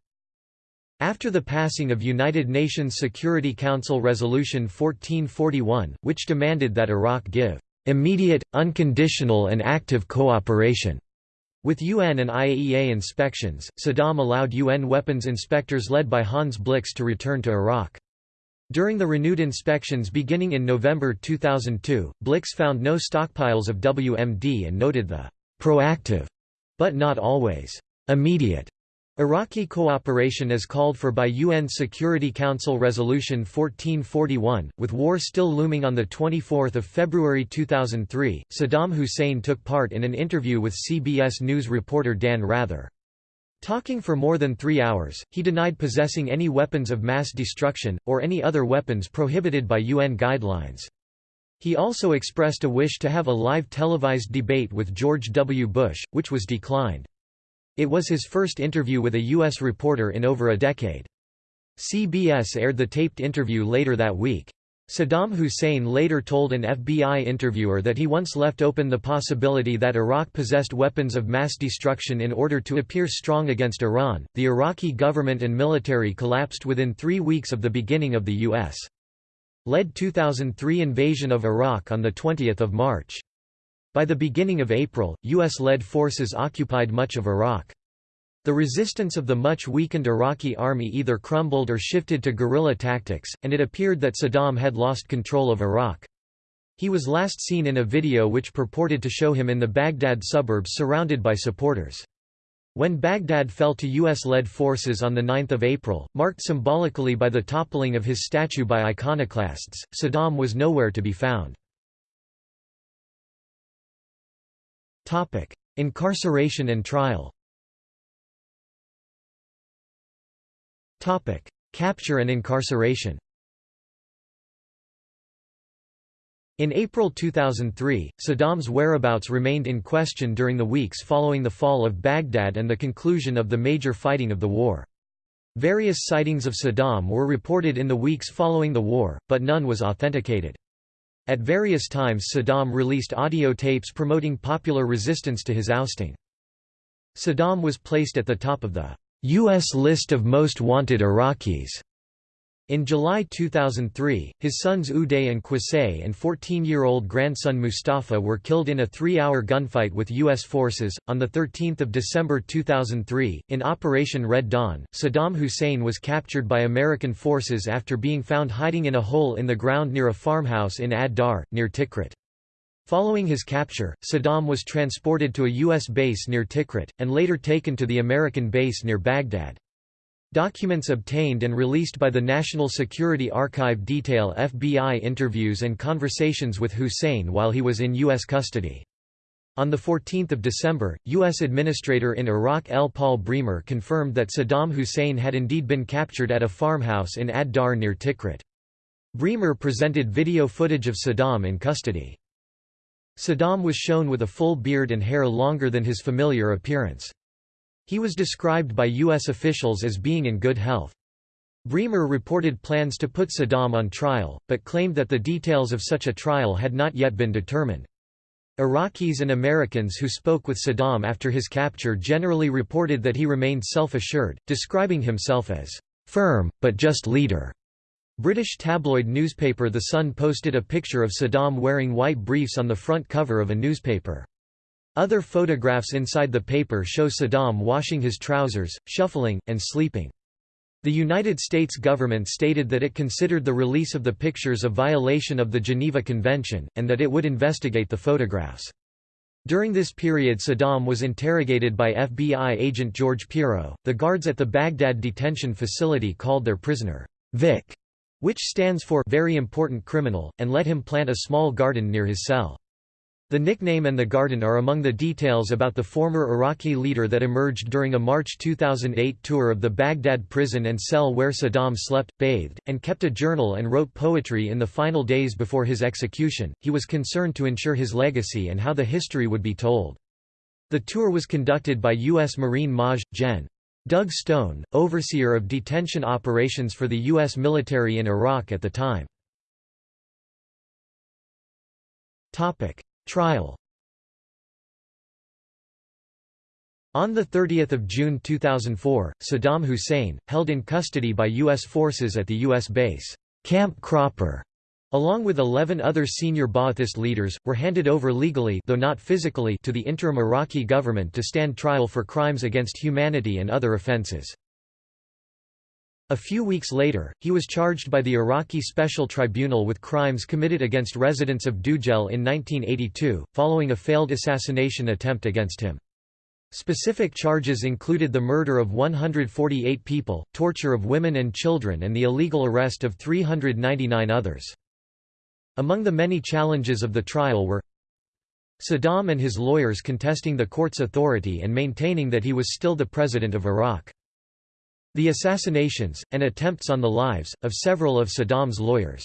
After the passing of United Nations Security Council Resolution 1441, which demanded that Iraq give immediate, unconditional and active cooperation. With UN and IAEA inspections, Saddam allowed UN weapons inspectors led by Hans Blix to return to Iraq. During the renewed inspections beginning in November 2002, Blix found no stockpiles of WMD and noted the proactive, but not always immediate Iraqi cooperation is called for by UN Security Council Resolution 1441, with war still looming on 24 February 2003, Saddam Hussein took part in an interview with CBS News reporter Dan Rather. Talking for more than three hours, he denied possessing any weapons of mass destruction, or any other weapons prohibited by UN guidelines. He also expressed a wish to have a live televised debate with George W. Bush, which was declined. It was his first interview with a U.S. reporter in over a decade. CBS aired the taped interview later that week. Saddam Hussein later told an FBI interviewer that he once left open the possibility that Iraq possessed weapons of mass destruction in order to appear strong against Iran. The Iraqi government and military collapsed within three weeks of the beginning of the U.S. led 2003 invasion of Iraq on 20 March. By the beginning of April, U.S.-led forces occupied much of Iraq. The resistance of the much weakened Iraqi army either crumbled or shifted to guerrilla tactics, and it appeared that Saddam had lost control of Iraq. He was last seen in a video which purported to show him in the Baghdad suburbs surrounded by supporters. When Baghdad fell to U.S.-led forces on 9 April, marked symbolically by the toppling of his statue by iconoclasts, Saddam was nowhere to be found. Topic: Incarceration and trial. Topic: Capture and incarceration. In April 2003, Saddam's whereabouts remained in question during the weeks following the fall of Baghdad and the conclusion of the major fighting of the war. Various sightings of Saddam were reported in the weeks following the war, but none was authenticated. At various times Saddam released audio tapes promoting popular resistance to his ousting. Saddam was placed at the top of the U.S. list of most wanted Iraqis in July 2003, his sons Uday and Qusay and 14-year-old grandson Mustafa were killed in a three-hour gunfight with U.S. forces. On 13 December 2003, in Operation Red Dawn, Saddam Hussein was captured by American forces after being found hiding in a hole in the ground near a farmhouse in Ad-Dar, near Tikrit. Following his capture, Saddam was transported to a U.S. base near Tikrit, and later taken to the American base near Baghdad. Documents obtained and released by the National Security Archive detail FBI interviews and conversations with Hussein while he was in U.S. custody. On 14 December, U.S. Administrator in Iraq L. Paul Bremer confirmed that Saddam Hussein had indeed been captured at a farmhouse in Ad-Dar near Tikrit. Bremer presented video footage of Saddam in custody. Saddam was shown with a full beard and hair longer than his familiar appearance. He was described by U.S. officials as being in good health. Bremer reported plans to put Saddam on trial, but claimed that the details of such a trial had not yet been determined. Iraqis and Americans who spoke with Saddam after his capture generally reported that he remained self-assured, describing himself as firm, but just leader. British tabloid newspaper The Sun posted a picture of Saddam wearing white briefs on the front cover of a newspaper. Other photographs inside the paper show Saddam washing his trousers, shuffling, and sleeping. The United States government stated that it considered the release of the pictures a violation of the Geneva Convention, and that it would investigate the photographs. During this period Saddam was interrogated by FBI agent George Piro. The guards at the Baghdad detention facility called their prisoner, Vic, which stands for very important criminal, and let him plant a small garden near his cell. The nickname and the garden are among the details about the former Iraqi leader that emerged during a March 2008 tour of the Baghdad prison and cell where Saddam slept, bathed, and kept a journal and wrote poetry in the final days before his execution. He was concerned to ensure his legacy and how the history would be told. The tour was conducted by U.S. Marine Maj. Gen. Doug Stone, overseer of detention operations for the U.S. military in Iraq at the time. Trial On 30 June 2004, Saddam Hussein, held in custody by U.S. forces at the U.S. base, Camp Cropper, along with 11 other senior Ba'athist leaders, were handed over legally though not physically to the interim Iraqi government to stand trial for crimes against humanity and other offenses. A few weeks later, he was charged by the Iraqi Special Tribunal with crimes committed against residents of Dujail in 1982, following a failed assassination attempt against him. Specific charges included the murder of 148 people, torture of women and children and the illegal arrest of 399 others. Among the many challenges of the trial were Saddam and his lawyers contesting the court's authority and maintaining that he was still the president of Iraq. The assassinations, and attempts on the lives, of several of Saddam's lawyers.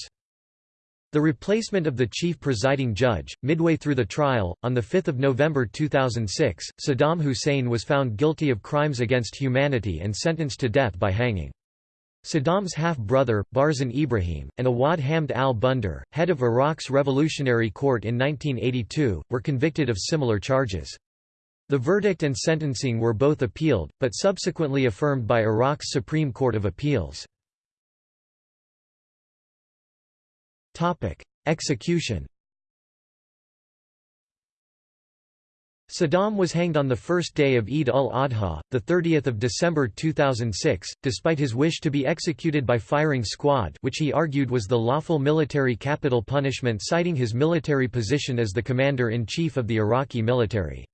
The replacement of the chief presiding judge, midway through the trial, on 5 November 2006, Saddam Hussein was found guilty of crimes against humanity and sentenced to death by hanging. Saddam's half-brother, Barzan Ibrahim, and Awad Hamd al-Bandar, head of Iraq's Revolutionary Court in 1982, were convicted of similar charges. The verdict and sentencing were both appealed, but subsequently affirmed by Iraq's Supreme Court of Appeals. Execution Saddam was hanged on the first day of Eid al-Adha, 30 December 2006, despite his wish to be executed by firing squad which he argued was the lawful military capital punishment citing his military position as the commander-in-chief of the Iraqi military.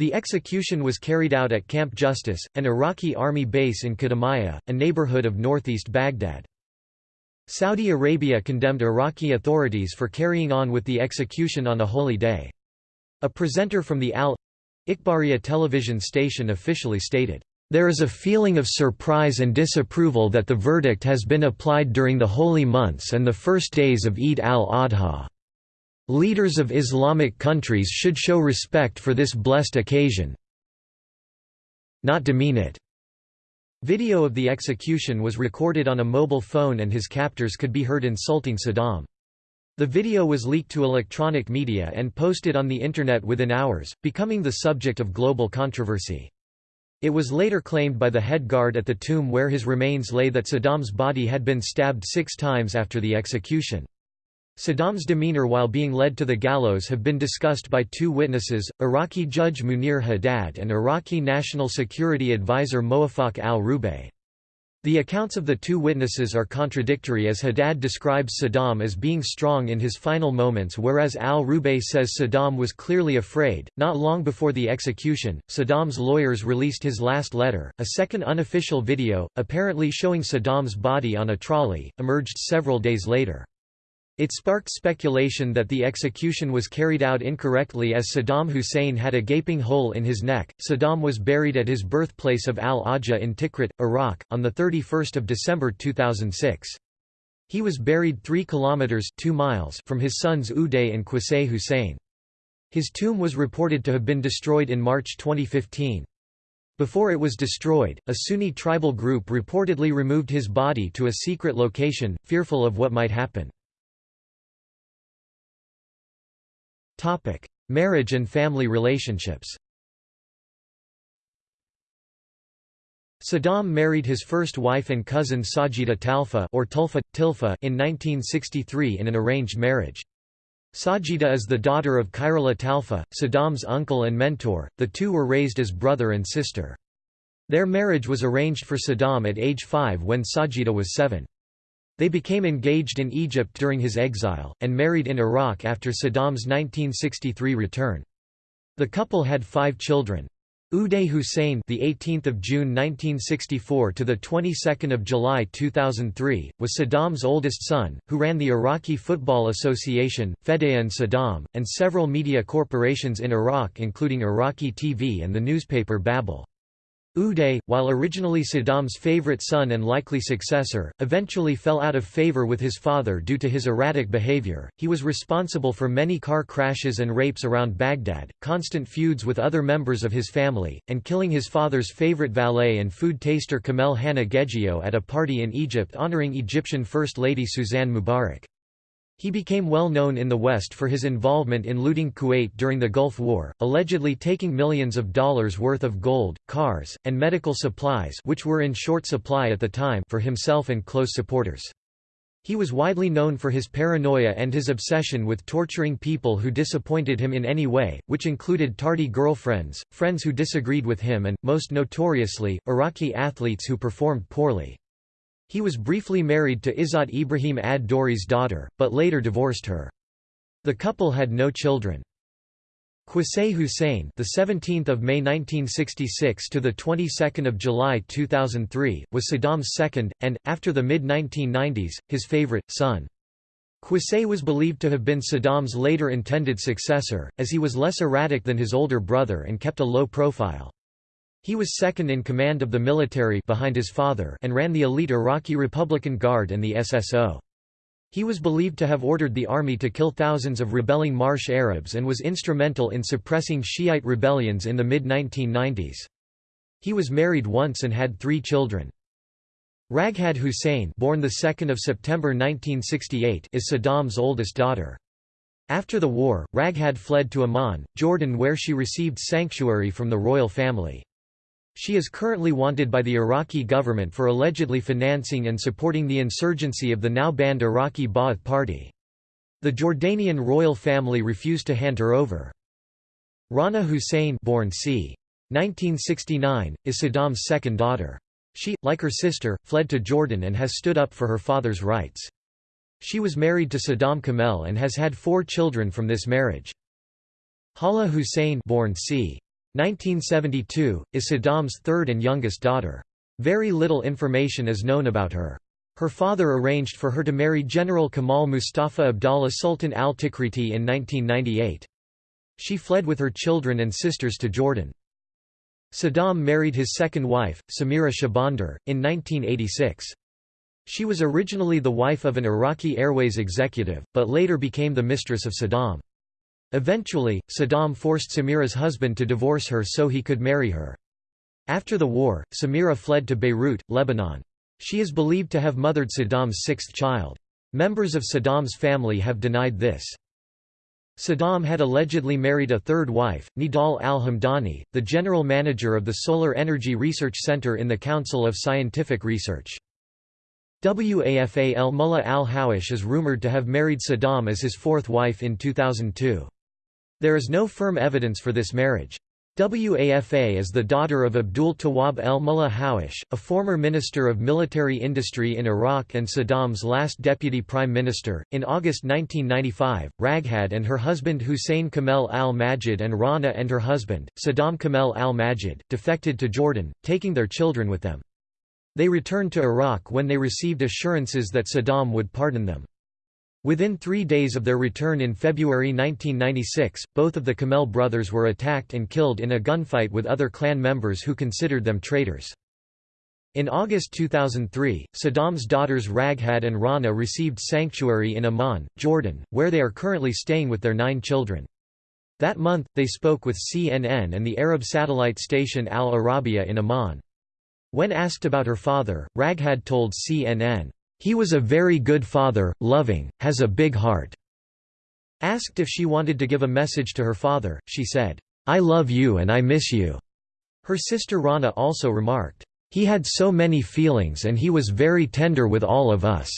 The execution was carried out at Camp Justice, an Iraqi army base in Kadhimiya, a neighborhood of northeast Baghdad. Saudi Arabia condemned Iraqi authorities for carrying on with the execution on a holy day. A presenter from the Al-Ikhbariya television station officially stated, "...there is a feeling of surprise and disapproval that the verdict has been applied during the holy months and the first days of Eid al-Adha." Leaders of Islamic countries should show respect for this blessed occasion not demean it. Video of the execution was recorded on a mobile phone and his captors could be heard insulting Saddam. The video was leaked to electronic media and posted on the Internet within hours, becoming the subject of global controversy. It was later claimed by the head guard at the tomb where his remains lay that Saddam's body had been stabbed six times after the execution. Saddam's demeanor while being led to the gallows have been discussed by two witnesses, Iraqi judge Munir Haddad and Iraqi National Security Advisor Moafak al-Rubaii. The accounts of the two witnesses are contradictory as Haddad describes Saddam as being strong in his final moments whereas al-Rubaii says Saddam was clearly afraid. Not long before the execution, Saddam's lawyers released his last letter. A second unofficial video, apparently showing Saddam's body on a trolley, emerged several days later. It sparked speculation that the execution was carried out incorrectly as Saddam Hussein had a gaping hole in his neck. Saddam was buried at his birthplace of Al-Awja in Tikrit, Iraq, on 31 December 2006. He was buried 3 kilometers 2 miles from his sons Uday and Qusay Hussein. His tomb was reported to have been destroyed in March 2015. Before it was destroyed, a Sunni tribal group reportedly removed his body to a secret location, fearful of what might happen. Marriage and family relationships Saddam married his first wife and cousin Sajida Talfa or Tulfa, Tilfa in 1963 in an arranged marriage. Sajida is the daughter of Khairallah Talfa, Saddam's uncle and mentor, the two were raised as brother and sister. Their marriage was arranged for Saddam at age five when Sajida was seven. They became engaged in Egypt during his exile, and married in Iraq after Saddam's 1963 return. The couple had five children. Uday Hussein, the 18th of June 1964 to the 22nd of July 2003, was Saddam's oldest son, who ran the Iraqi Football Association, Fedayeen Saddam, and several media corporations in Iraq including Iraqi TV and the newspaper Babel. Uday, while originally Saddam's favorite son and likely successor, eventually fell out of favor with his father due to his erratic behavior. He was responsible for many car crashes and rapes around Baghdad, constant feuds with other members of his family, and killing his father's favorite valet and food taster Kamel Hanna Geggio at a party in Egypt honoring Egyptian First Lady Suzanne Mubarak. He became well known in the West for his involvement in looting Kuwait during the Gulf War, allegedly taking millions of dollars worth of gold, cars, and medical supplies which were in short supply at the time for himself and close supporters. He was widely known for his paranoia and his obsession with torturing people who disappointed him in any way, which included tardy girlfriends, friends who disagreed with him and, most notoriously, Iraqi athletes who performed poorly. He was briefly married to Izzat Ibrahim ad-Dori's daughter, but later divorced her. The couple had no children. Qusay Hussein, the 17th of May 1966 to the 22nd of July 2003, was Saddam's second and after the mid-1990s, his favorite son. Qusay was believed to have been Saddam's later intended successor, as he was less erratic than his older brother and kept a low profile. He was second in command of the military behind his father and ran the elite Iraqi Republican Guard and the SSO. He was believed to have ordered the army to kill thousands of rebelling Marsh Arabs and was instrumental in suppressing Shiite rebellions in the mid-1990s. He was married once and had three children. Raghad Hussein born 2 September 1968 is Saddam's oldest daughter. After the war, Raghad fled to Amman, Jordan where she received sanctuary from the royal family. She is currently wanted by the Iraqi government for allegedly financing and supporting the insurgency of the now banned Iraqi Ba'ath Party. The Jordanian royal family refused to hand her over. Rana Hussein born c. 1969, is Saddam's second daughter. She, like her sister, fled to Jordan and has stood up for her father's rights. She was married to Saddam Kamel and has had four children from this marriage. Hala Hussein born c. 1972, is Saddam's third and youngest daughter. Very little information is known about her. Her father arranged for her to marry General Kamal Mustafa Abdallah Sultan al-Tikriti in 1998. She fled with her children and sisters to Jordan. Saddam married his second wife, Samira Shahbandar, in 1986. She was originally the wife of an Iraqi Airways executive, but later became the mistress of Saddam. Eventually, Saddam forced Samira's husband to divorce her so he could marry her. After the war, Samira fled to Beirut, Lebanon. She is believed to have mothered Saddam's sixth child. Members of Saddam's family have denied this. Saddam had allegedly married a third wife, Nidal al-Hamdani, the general manager of the Solar Energy Research Center in the Council of Scientific Research. Wafa el-Mullah al-Hawash is rumored to have married Saddam as his fourth wife in 2002. There is no firm evidence for this marriage. Wafa is the daughter of Abdul Tawab el-Mullah Hawash, a former minister of military industry in Iraq and Saddam's last deputy prime minister. In August 1995, Raghad and her husband Hussein Kamel al-Majid and Rana and her husband, Saddam Kamel al-Majid, defected to Jordan, taking their children with them. They returned to Iraq when they received assurances that Saddam would pardon them. Within three days of their return in February 1996, both of the Kamel brothers were attacked and killed in a gunfight with other clan members who considered them traitors. In August 2003, Saddam's daughters Raghad and Rana received sanctuary in Amman, Jordan, where they are currently staying with their nine children. That month, they spoke with CNN and the Arab satellite station Al Arabiya in Amman. When asked about her father, Raghad told CNN, "...he was a very good father, loving, has a big heart." Asked if she wanted to give a message to her father, she said, "'I love you and I miss you'". Her sister Rana also remarked, "'He had so many feelings and he was very tender with all of us'".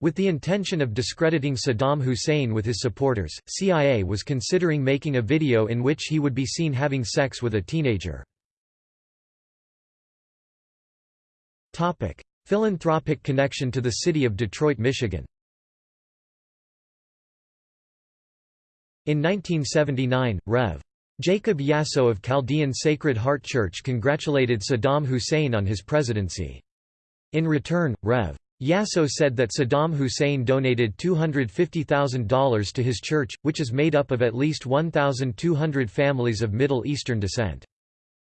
With the intention of discrediting Saddam Hussein with his supporters, CIA was considering making a video in which he would be seen having sex with a teenager. Philanthropic connection to the city of Detroit, Michigan In 1979, Rev. Jacob Yasso of Chaldean Sacred Heart Church congratulated Saddam Hussein on his presidency. In return, Rev. Yasso said that Saddam Hussein donated $250,000 to his church, which is made up of at least 1,200 families of Middle Eastern descent.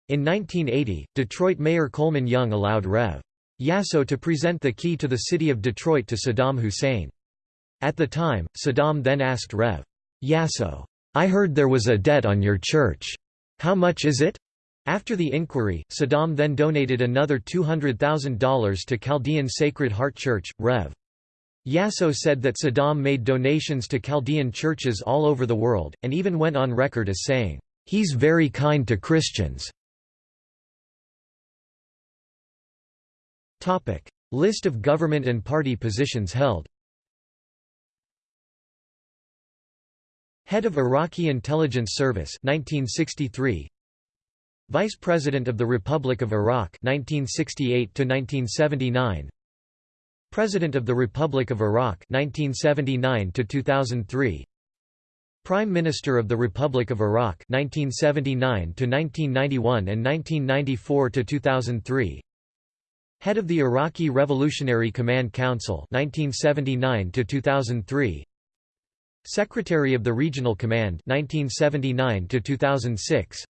In 1980, Detroit Mayor Coleman Young allowed Rev. Yasso to present the key to the city of Detroit to Saddam Hussein. At the time, Saddam then asked Rev. Yasso, I heard there was a debt on your church. How much is it? After the inquiry, Saddam then donated another $200,000 to Chaldean Sacred Heart Church, Rev. Yasso said that Saddam made donations to Chaldean churches all over the world, and even went on record as saying, "'He's very kind to Christians'". List of government and party positions held. Head of Iraqi Intelligence Service 1963 Vice President of the Republic of Iraq 1968 to 1979 President of the Republic of Iraq 1979 to 2003 Prime Minister of the Republic of Iraq 1979 to 1991 and 1994 to 2003 Head of the Iraqi Revolutionary Command Council 1979 to 2003 Secretary of the Regional Command 1979 to 2006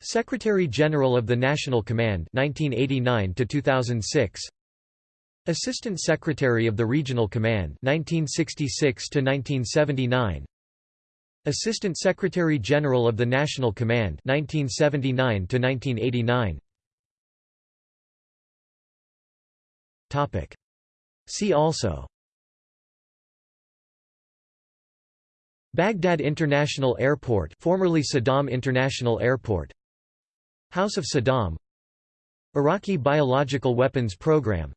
Secretary General of the National Command 1989 to 2006 Assistant Secretary of the Regional Command 1966 to 1979 Assistant Secretary General of the National Command 1979 to 1989 Topic. See also. Baghdad International Airport formerly Saddam International Airport. House of Saddam. Iraqi Biological Weapons Program.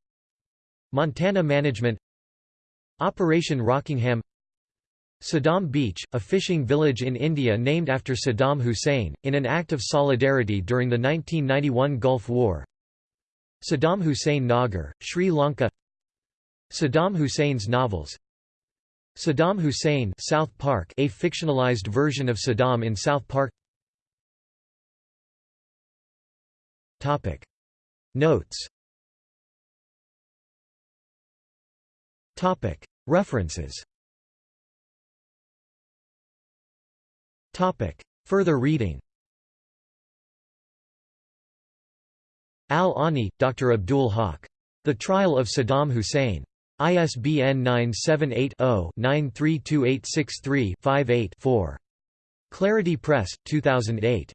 Montana Management. Operation Rockingham. Saddam Beach, a fishing village in India named after Saddam Hussein, in an act of solidarity during the 1991 Gulf War Saddam Hussein Nagar, Sri Lanka. Saddam Hussein's novels. Saddam Hussein South Park a fictionalized version of Saddam in South Park. Topic. Notes. Topic. References. Topic. Further reading Al-Ani, Dr. Abdul Haq. The Trial of Saddam Hussein. ISBN 978-0-932863-58-4. Clarity Press, 2008.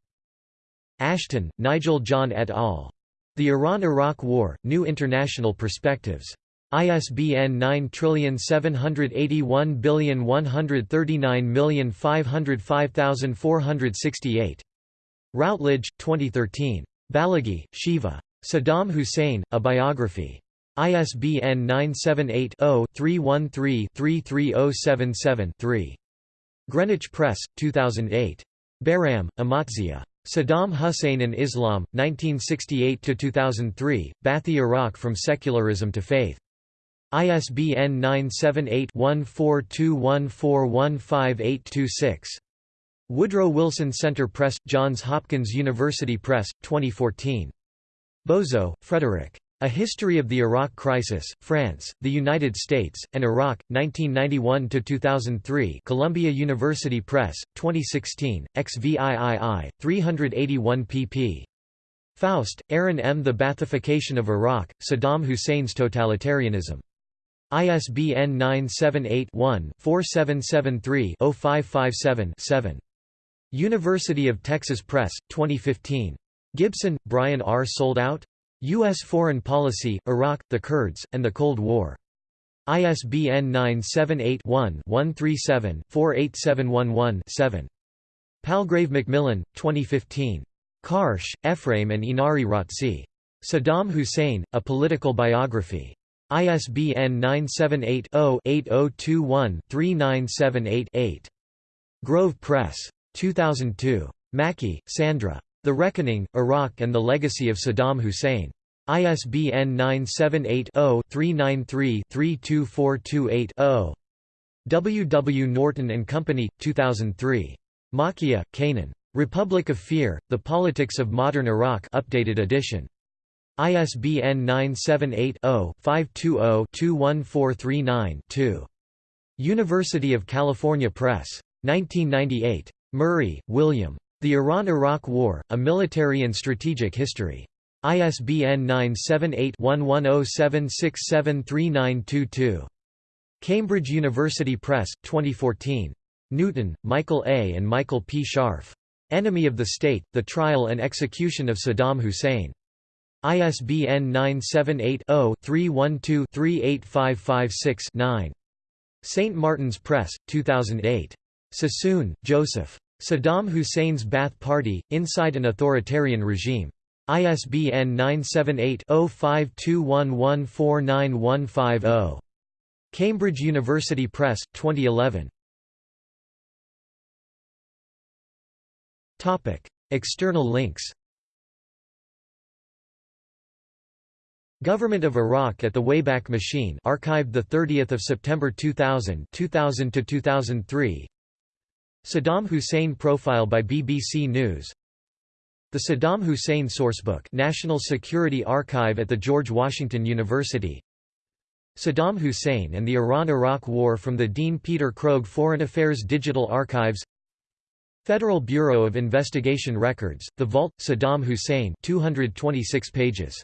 Ashton, Nigel John et al. The Iran–Iraq War, New International Perspectives. ISBN 9781139505468. Routledge, 2013. Balaghi, Shiva. Saddam Hussein, A Biography. ISBN 978-0-313-33077-3. Greenwich Press, 2008. Baram, Amatzia. Saddam Hussein and Islam, 1968–2003, Baathi Iraq From Secularism to Faith. ISBN 978-1421415826. Woodrow Wilson Center Press, Johns Hopkins University Press, 2014. Bozo, Frederick. A History of the Iraq Crisis, France, the United States, and Iraq, 1991–2003 Columbia University Press, 2016, XVIII, 381 pp. Faust, Aaron M. The Bathification of Iraq, Saddam Hussein's Totalitarianism. ISBN 978-1-4773-0557-7. University of Texas Press, 2015. Gibson, Brian R. Sold Out? U.S. Foreign Policy, Iraq, the Kurds, and the Cold War. ISBN 978-1-137-48711-7. Palgrave Macmillan, 2015. Karsh, Ephraim and Inari Rautsi. Saddam Hussein, A Political Biography. ISBN 978-0-8021-3978-8. Grove Press. 2002. Mackey, Sandra. The Reckoning, Iraq and the Legacy of Saddam Hussein. ISBN 978-0-393-32428-0. W. W. Norton and Company, 2003. Makiya, Kanan. Republic of Fear, The Politics of Modern Iraq updated edition. ISBN 978-0-520-21439-2. University of California Press. 1998. Murray, William. The Iran–Iraq War, A Military and Strategic History. ISBN 978-1107673922. Cambridge University Press, 2014. Newton, Michael A. and Michael P. Scharf. Enemy of the State, The Trial and Execution of Saddam Hussein. ISBN 978-0-312-38556-9. St. Martin's Press, 2008. Sassoon, Joseph. Saddam Hussein's Ba'ath Party, Inside an Authoritarian Regime. ISBN 978-0521149150. Cambridge University Press, 2011. External links Government of Iraq at the Wayback Machine archived 30 September 2000 2000 to 2003 Saddam Hussein profile by BBC News. The Saddam Hussein Sourcebook National Security Archive at the George Washington University. Saddam Hussein and the Iran–Iraq War from the Dean Peter Krogh Foreign Affairs Digital Archives. Federal Bureau of Investigation Records, The Vault, Saddam Hussein 226 pages